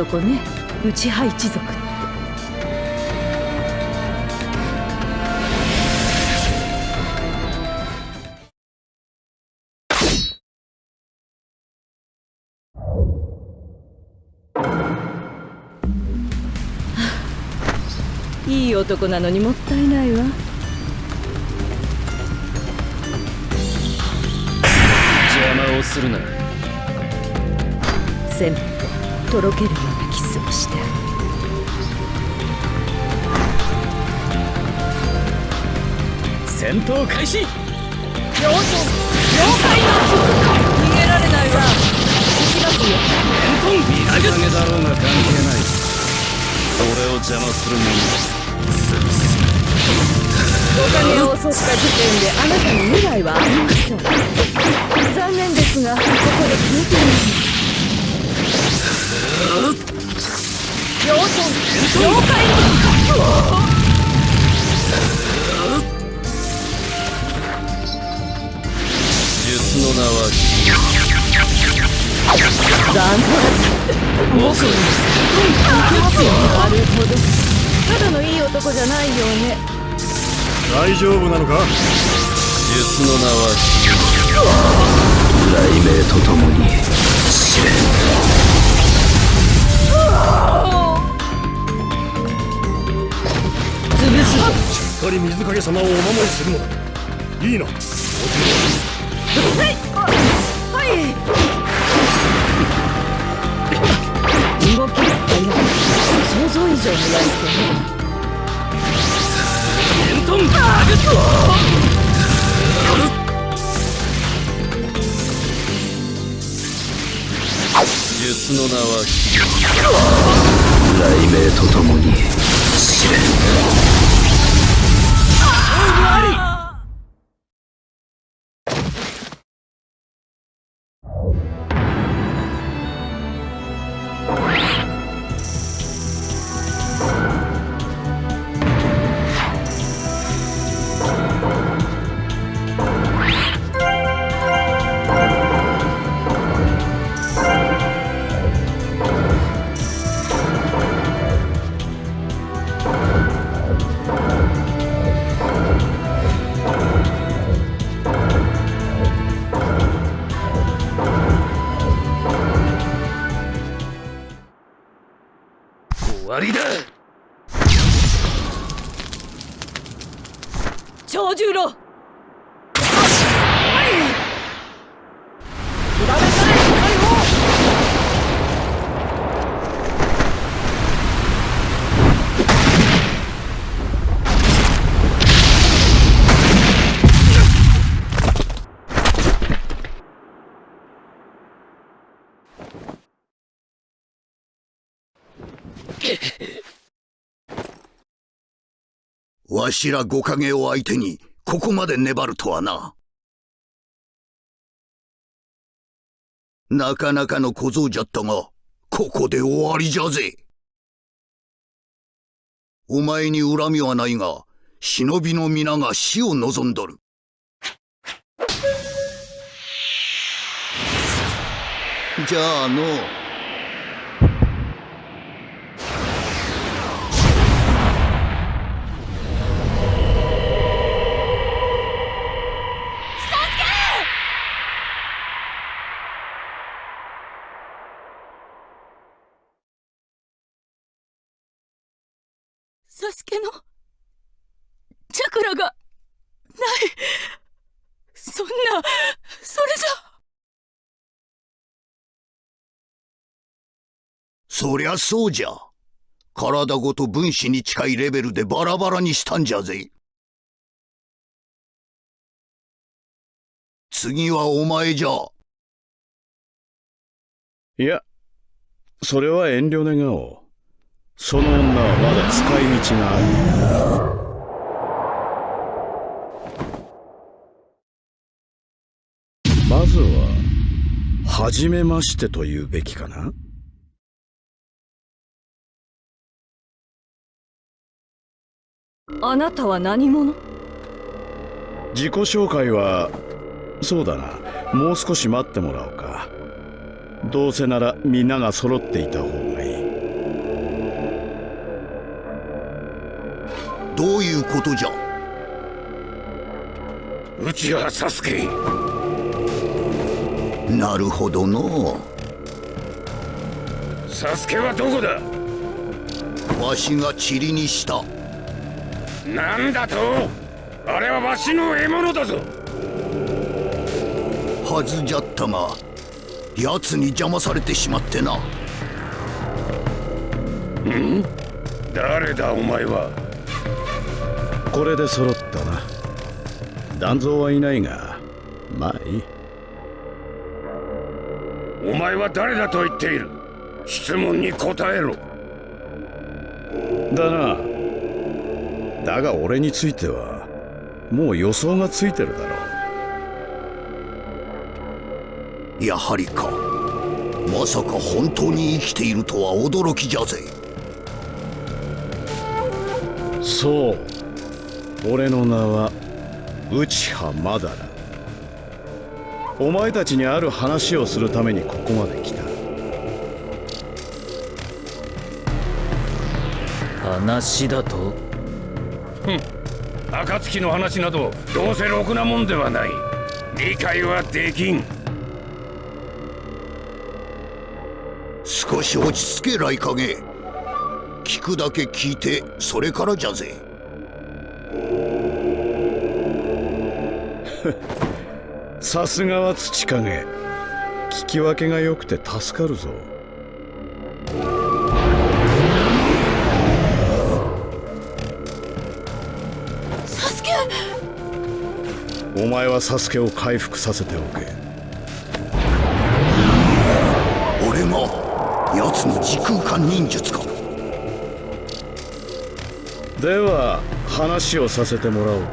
男ね。内派一族。っていい男なのにもったいないわ。邪魔をするな。せめてとろけるようなキスをして。あげる戦闘開始。妖怪の逃げられないわ。行きますよ。水影だろうが関係ない俺を邪魔する者潰すお金を襲った時点であなたに未来はありません。残念ですがここで消えています妖怪妖怪の術の名は。残念僕になるほどただのいい男じゃないようね大丈夫なのか？術の名は。雷鳴とともに試練しっかり水影様をお守りするのだ。いいな。おはい。はい動きが速い想像以上にやり手ねエントンバーグ術の名は雷鳴とともに試練終わしら五影を相手にここまで粘るとはな。なかなかの小僧じゃったが、ここで終わりじゃぜ。お前に恨みはないが、忍びの皆が死を望んどる。じゃあの。サスケのチャクラがないそんなそれじゃそりゃそうじゃ。体ごと分子に近いレベルでバラバラにしたんじゃぜ。次はお前じゃ。いやそれは遠慮願おうその女はまだ使い道がある。まずは初めましてと言うべきかな？あなたは何者？自己紹介はそうだな。もう少し待ってもらおうか。どうせならみんなが揃っていた方がいいどういうことじゃ？内葉サスケ。なるほどの。サスケはどこだ？わしが塵にした。なんだと？あれはわしの獲物だぞ。はずじゃったが奴に邪魔されてしまってな。ん？誰だお前は？これで揃ったな。断蔵はいないがまあいい。お前は誰だと言っている？質問に答えろ。だな。だが俺についてはもう予想がついてるだろう。やはりか。まさか本当に生きているとは驚きじゃぜ。そう俺の名は内葉まだらお前たちにある話をするためにここまで来た。話だと？ふん。暁の話などどうせろくなもんではない。理解はできん。少し落ち着け雷影。聞くだけ聞いてそれからじゃぜさすがは土影。聞き分けが良くて助かるぞ。サスケ！お前はサスケを回復させておけ。俺が奴の時空間忍術か。では話をさせてもらおうか。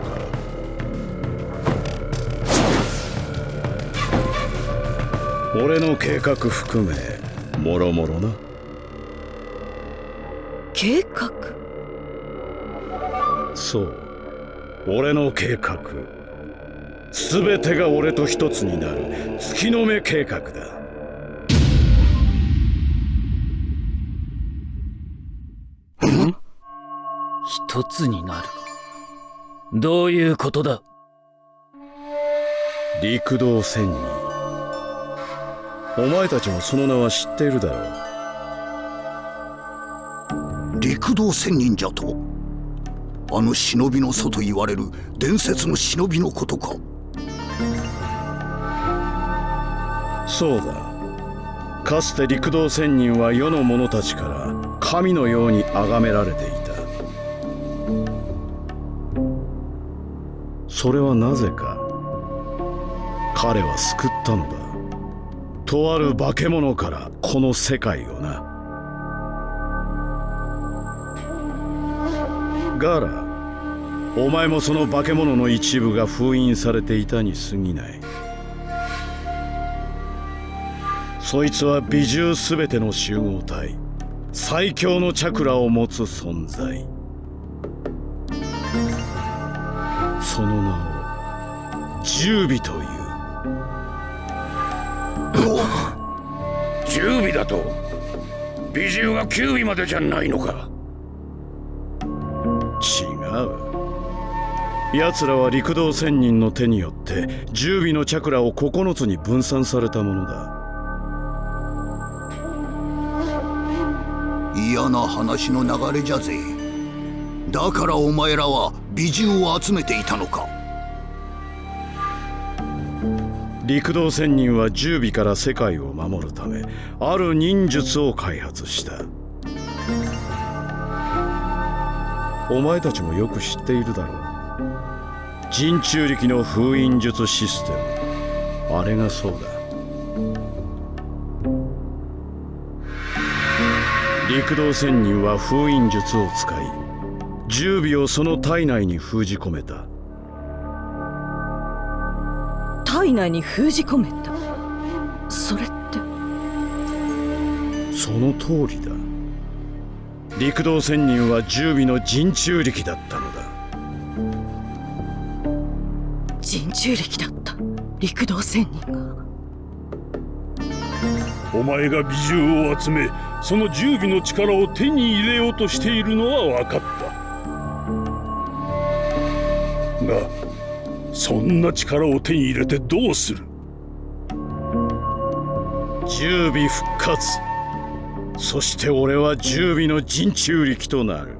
俺の計画含めもろもろな。計画？そう。俺の計画。全てが俺と一つになる。月の目計画だ。一つになるどういうことだ？陸道仙人。お前たちもその名は知っているだろう。陸道仙人じゃと？あの忍びの祖と言われる伝説の忍びのことか。そうだ。かつて陸道仙人は世の者たちから神のように崇められていたそれはなぜか彼は救ったのだ。とある化け物からこの世界をな。ガラお前もその化け物の一部が封印されていたに過ぎない。そいつは美獣すべての集合体最強のチャクラを持つ存在。十尾という十尾だと。美獣は九尾までじゃないのか。違う。奴らは陸道仙人の手によって十尾のチャクラを9つに分散されたものだ。嫌な話の流れじゃぜ。だからお前らは美獣を集めていたのか陸道仙人は十尾から世界を守るためある忍術を開発した。お前たちもよく知っているだろう。人中力の封印術システム。あれがそうだ。陸道仙人は封印術を使い十尾をその体内に封じ込めた。体内に封じ込めた。それって。その通りだ。陸道仙人は十尾の人中力だったのだ。人中力だった。陸道仙人がお前が美獣を集めその十尾の力を手に入れようとしているのは分かったそんな力を手に入れてどうする？十尾復活。そして俺は十尾の陣中力となる。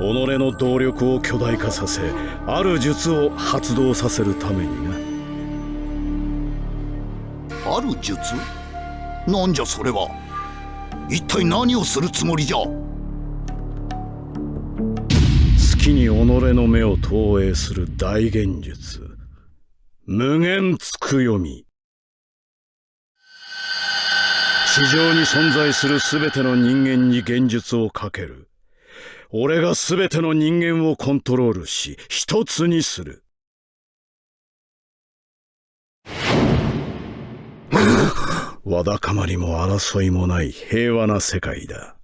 己の動力を巨大化させある術を発動させるためにな。ある術？なんじゃそれは。一体何をするつもりじゃ？に己の目を投影する大現術。無限つくよみ。地上に存在する全ての人間に現実をかける。俺が全ての人間をコントロールし一つにする。わだかまりも争いもない平和な世界だ。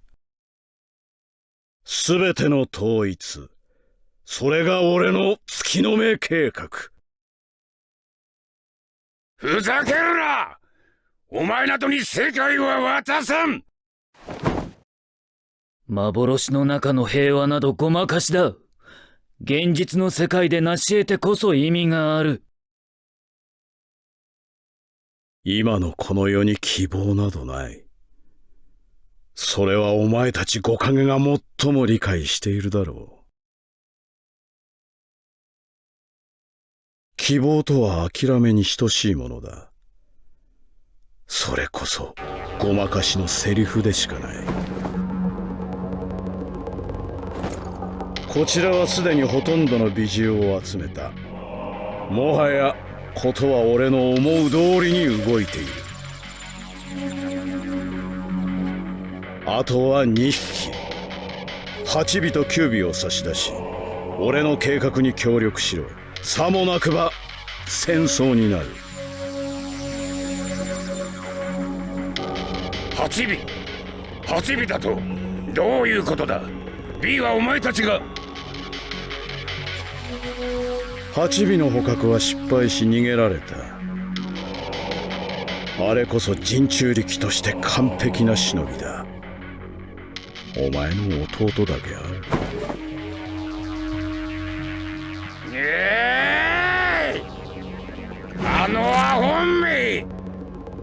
全ての統一。それが俺の月の目計画ふざけるなお前などに世界は渡さん幻の中の平和などごまかしだ。現実の世界で成し得てこそ意味がある。今のこの世に希望などない。それはお前たち五影が最も理解しているだろう。希望とは諦めに等しいものだ。それこそごまかしのセリフでしかない。こちらはすでにほとんどの美獣を集めたもはやことは俺の思う通りに動いているあとは2匹8尾と9尾を差し出し俺の計画に協力しろさもなくば戦争になる。8尾。8尾だとどういうことだ？B はお前たちが。八尾の捕獲は失敗し逃げられた。あれこそ陣中力として完璧な忍びだ。お前の弟だけあるええ。ー、あのアホンめ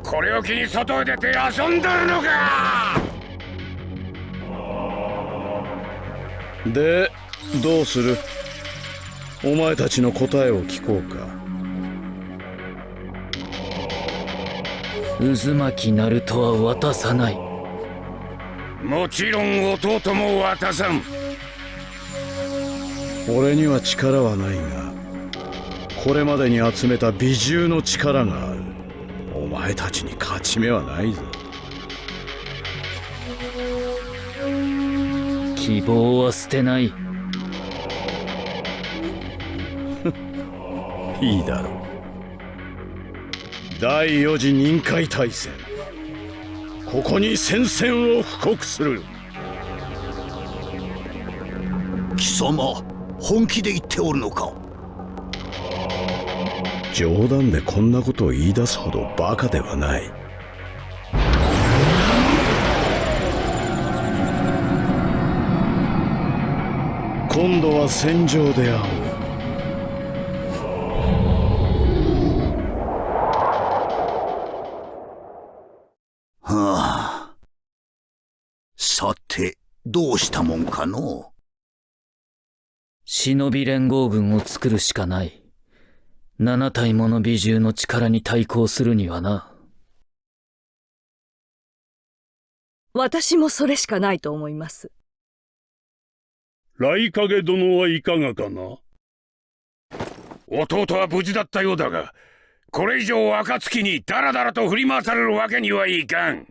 これを機に外へ出て遊んどるのか。でどうする？お前たちの答えを聞こうか。渦巻きナルトは渡さない。もちろん弟も渡さん俺には力はないがこれまでに集めた美獣の力がある。お前たちに勝ち目はないぞ。希望は捨てない。いいだろう。第四次任海大戦。ここに戦線を布告する。貴様本気で言っておるのか？冗談でこんなことを言い出すほどバカではない。今度は戦場で会おう。どうしたもんかの忍び連合軍を作るしかない。七体もの美獣の力に対抗するにはな。私もそれしかないと思います。雷影殿はいかがかな？弟は無事だったようだが、これ以上暁にダラダラと振り回されるわけにはいかん。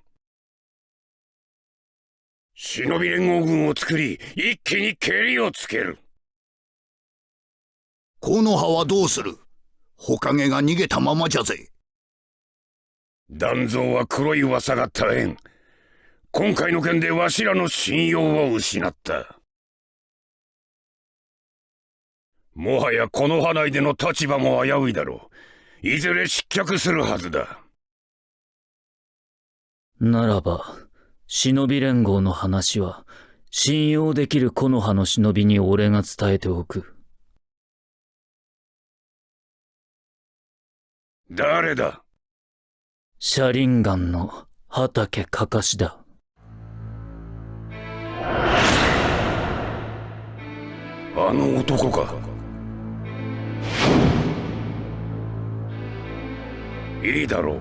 忍び連合軍を作り一気に蹴りをつける木の葉はどうする？火影が逃げたままじゃぜ。断蔵は黒い噂が絶えん。今回の件でわしらの信用を失った。もはやこの派内での立場も危ういだろう。いずれ失脚するはずだ。ならば、忍び連合の話は、信用できる木の葉の忍びに俺が伝えておく。誰だ？車輪岩の畑かかしだ。あの男か。いいだろう。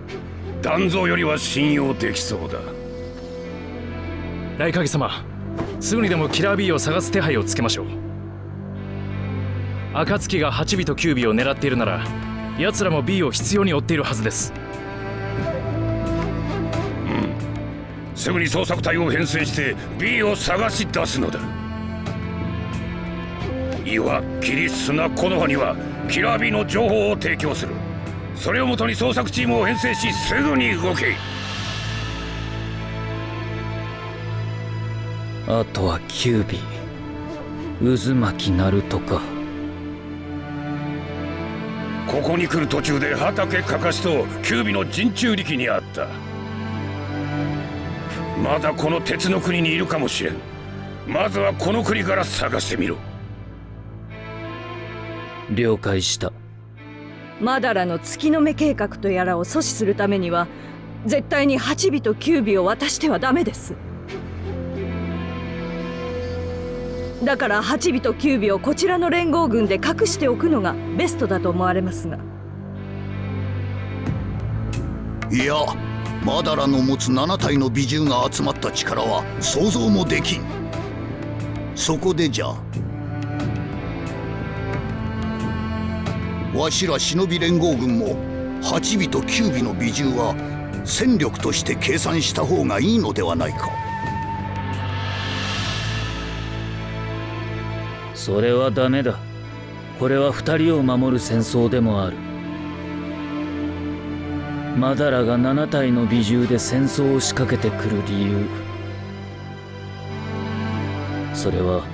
断蔵よりは信用できそうだ。大影様すぐにでもキラー B を探す手配をつけましょう。暁が8尾と9尾を狙っているなら奴らも B を必要に追っているはずです。うん。すぐに捜索隊を編成して B を探し出すのだ。岩キリ砂木の葉にはキラー B の情報を提供する。それをもとに捜索チームを編成しすぐに動け。あとはキュービー。渦巻きナルトかここに来る途中で畑かかしとキュービの陣中力にあった。まだこの鉄の国にいるかもしれん。まずはこの国から探してみろ。了解した。マダラの月の目計画とやらを阻止するためには絶対に8尾と9尾を渡してはダメですだから8尾と9尾をこちらの連合軍で隠しておくのがベストだと思われますが。いやマダラの持つ7体の美獣が集まった力は想像もできん。そこでじゃわしら忍び連合軍も8尾と9尾の美獣は戦力として計算した方がいいのではないか。それはダメだ。これは二人を守る戦争でもある。マダラが7体の美獣で戦争を仕掛けてくる理由。それは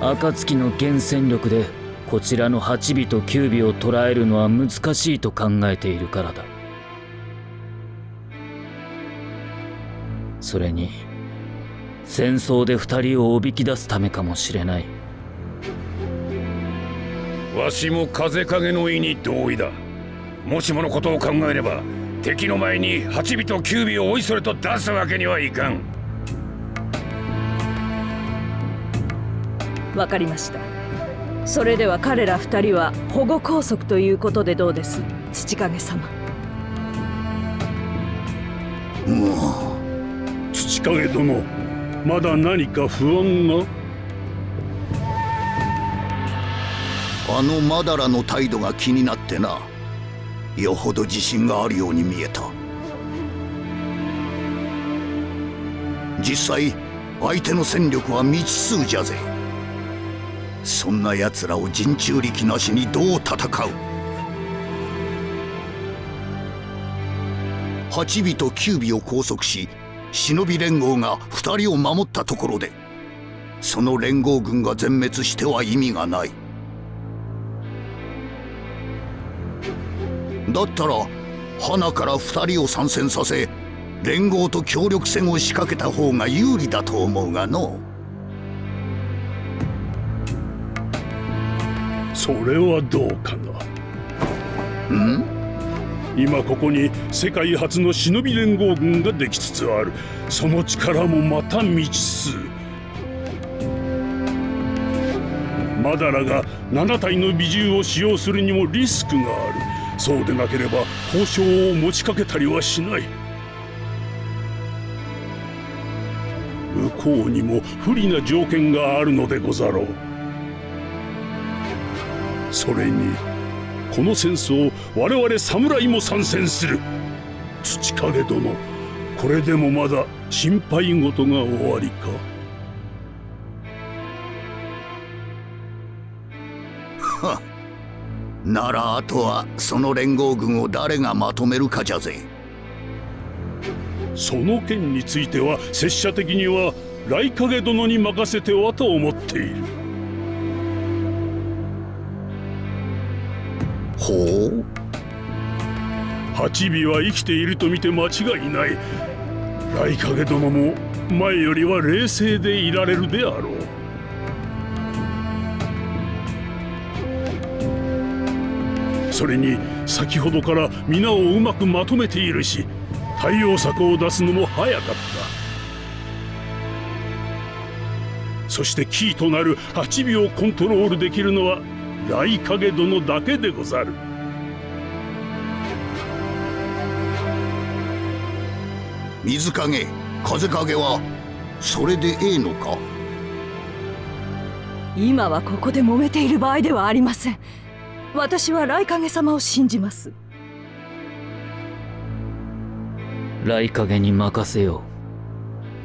暁の原戦力でこちらの8尾と9尾を捕らえるのは難しいと考えているからだ。それに戦争で2人をおびき出すためかもしれない。わしも風影の意に同意だ。もしものことを考えれば敵の前に8尾と9尾をおいそれと出すわけにはいかん。わかりました。それでは彼ら二人は保護拘束ということでどうです？土影様。もう土影殿まだ何か不安が？あのマダラの態度が気になってな。よほど自信があるように見えた。実際相手の戦力は未知数じゃぜ。そんな奴らを陣中力なしにどう戦う。8尾と9尾を拘束し忍び連合が2人を守ったところでその連合軍が全滅しては意味がない。だったら花から2人を参戦させ連合と協力戦を仕掛けた方が有利だと思うがの。それはどうかな？ん？今ここに世界初の忍び連合軍ができつつある。その力もまた未知数。マダラが7体の美獣を使用するにもリスクがあるそうでなければ交渉を持ちかけたりはしない。向こうにも不利な条件があるのでござろう。それにこの戦争我々侍も参戦する。土影殿これでもまだ心配事が終わりか。ならあとはその連合軍を誰がまとめるかじゃぜ。その件については拙者的には来影殿に任せてはと思っている。ほう。八尾は生きていると見て間違いない。雷影殿も前よりは冷静でいられるであろうそれに先ほどから皆をうまくまとめているし対応策を出すのも早かった。そしてキーとなる8秒コントロールできるのは雷影殿だけでござる。水影風影はそれでええのか？今はここで揉めている場合ではありません私は雷影様を信じます。雷影に任せよ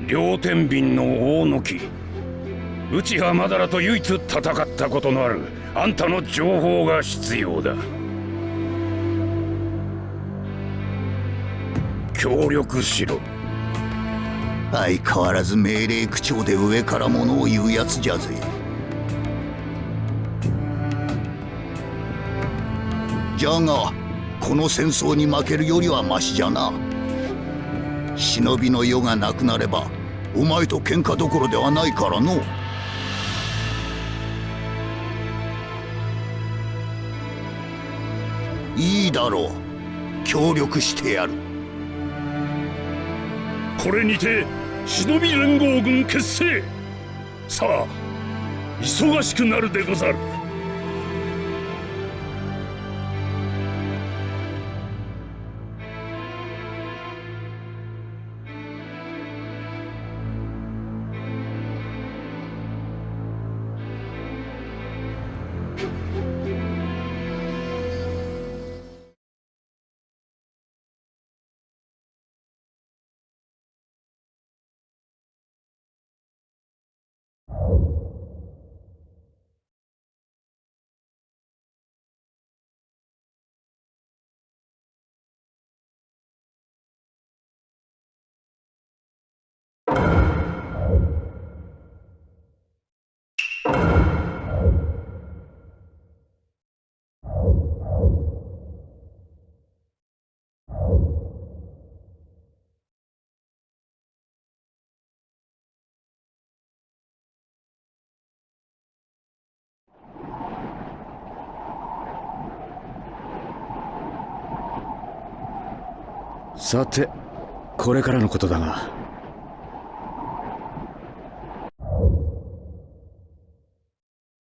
う。両天秤の大貫。内葉まだらと唯一戦ったことのある。あんたの情報が必要だ。協力しろ。相変わらず命令口調で上から物を言うやつじゃぜじゃがこの戦争に負けるよりはマシじゃな。忍びの世がなくなればお前と喧嘩どころではないからの。いいだろう。協力してやる。これにて忍び連合軍結成。さあ忙しくなるでござる。さてこれからのことだが。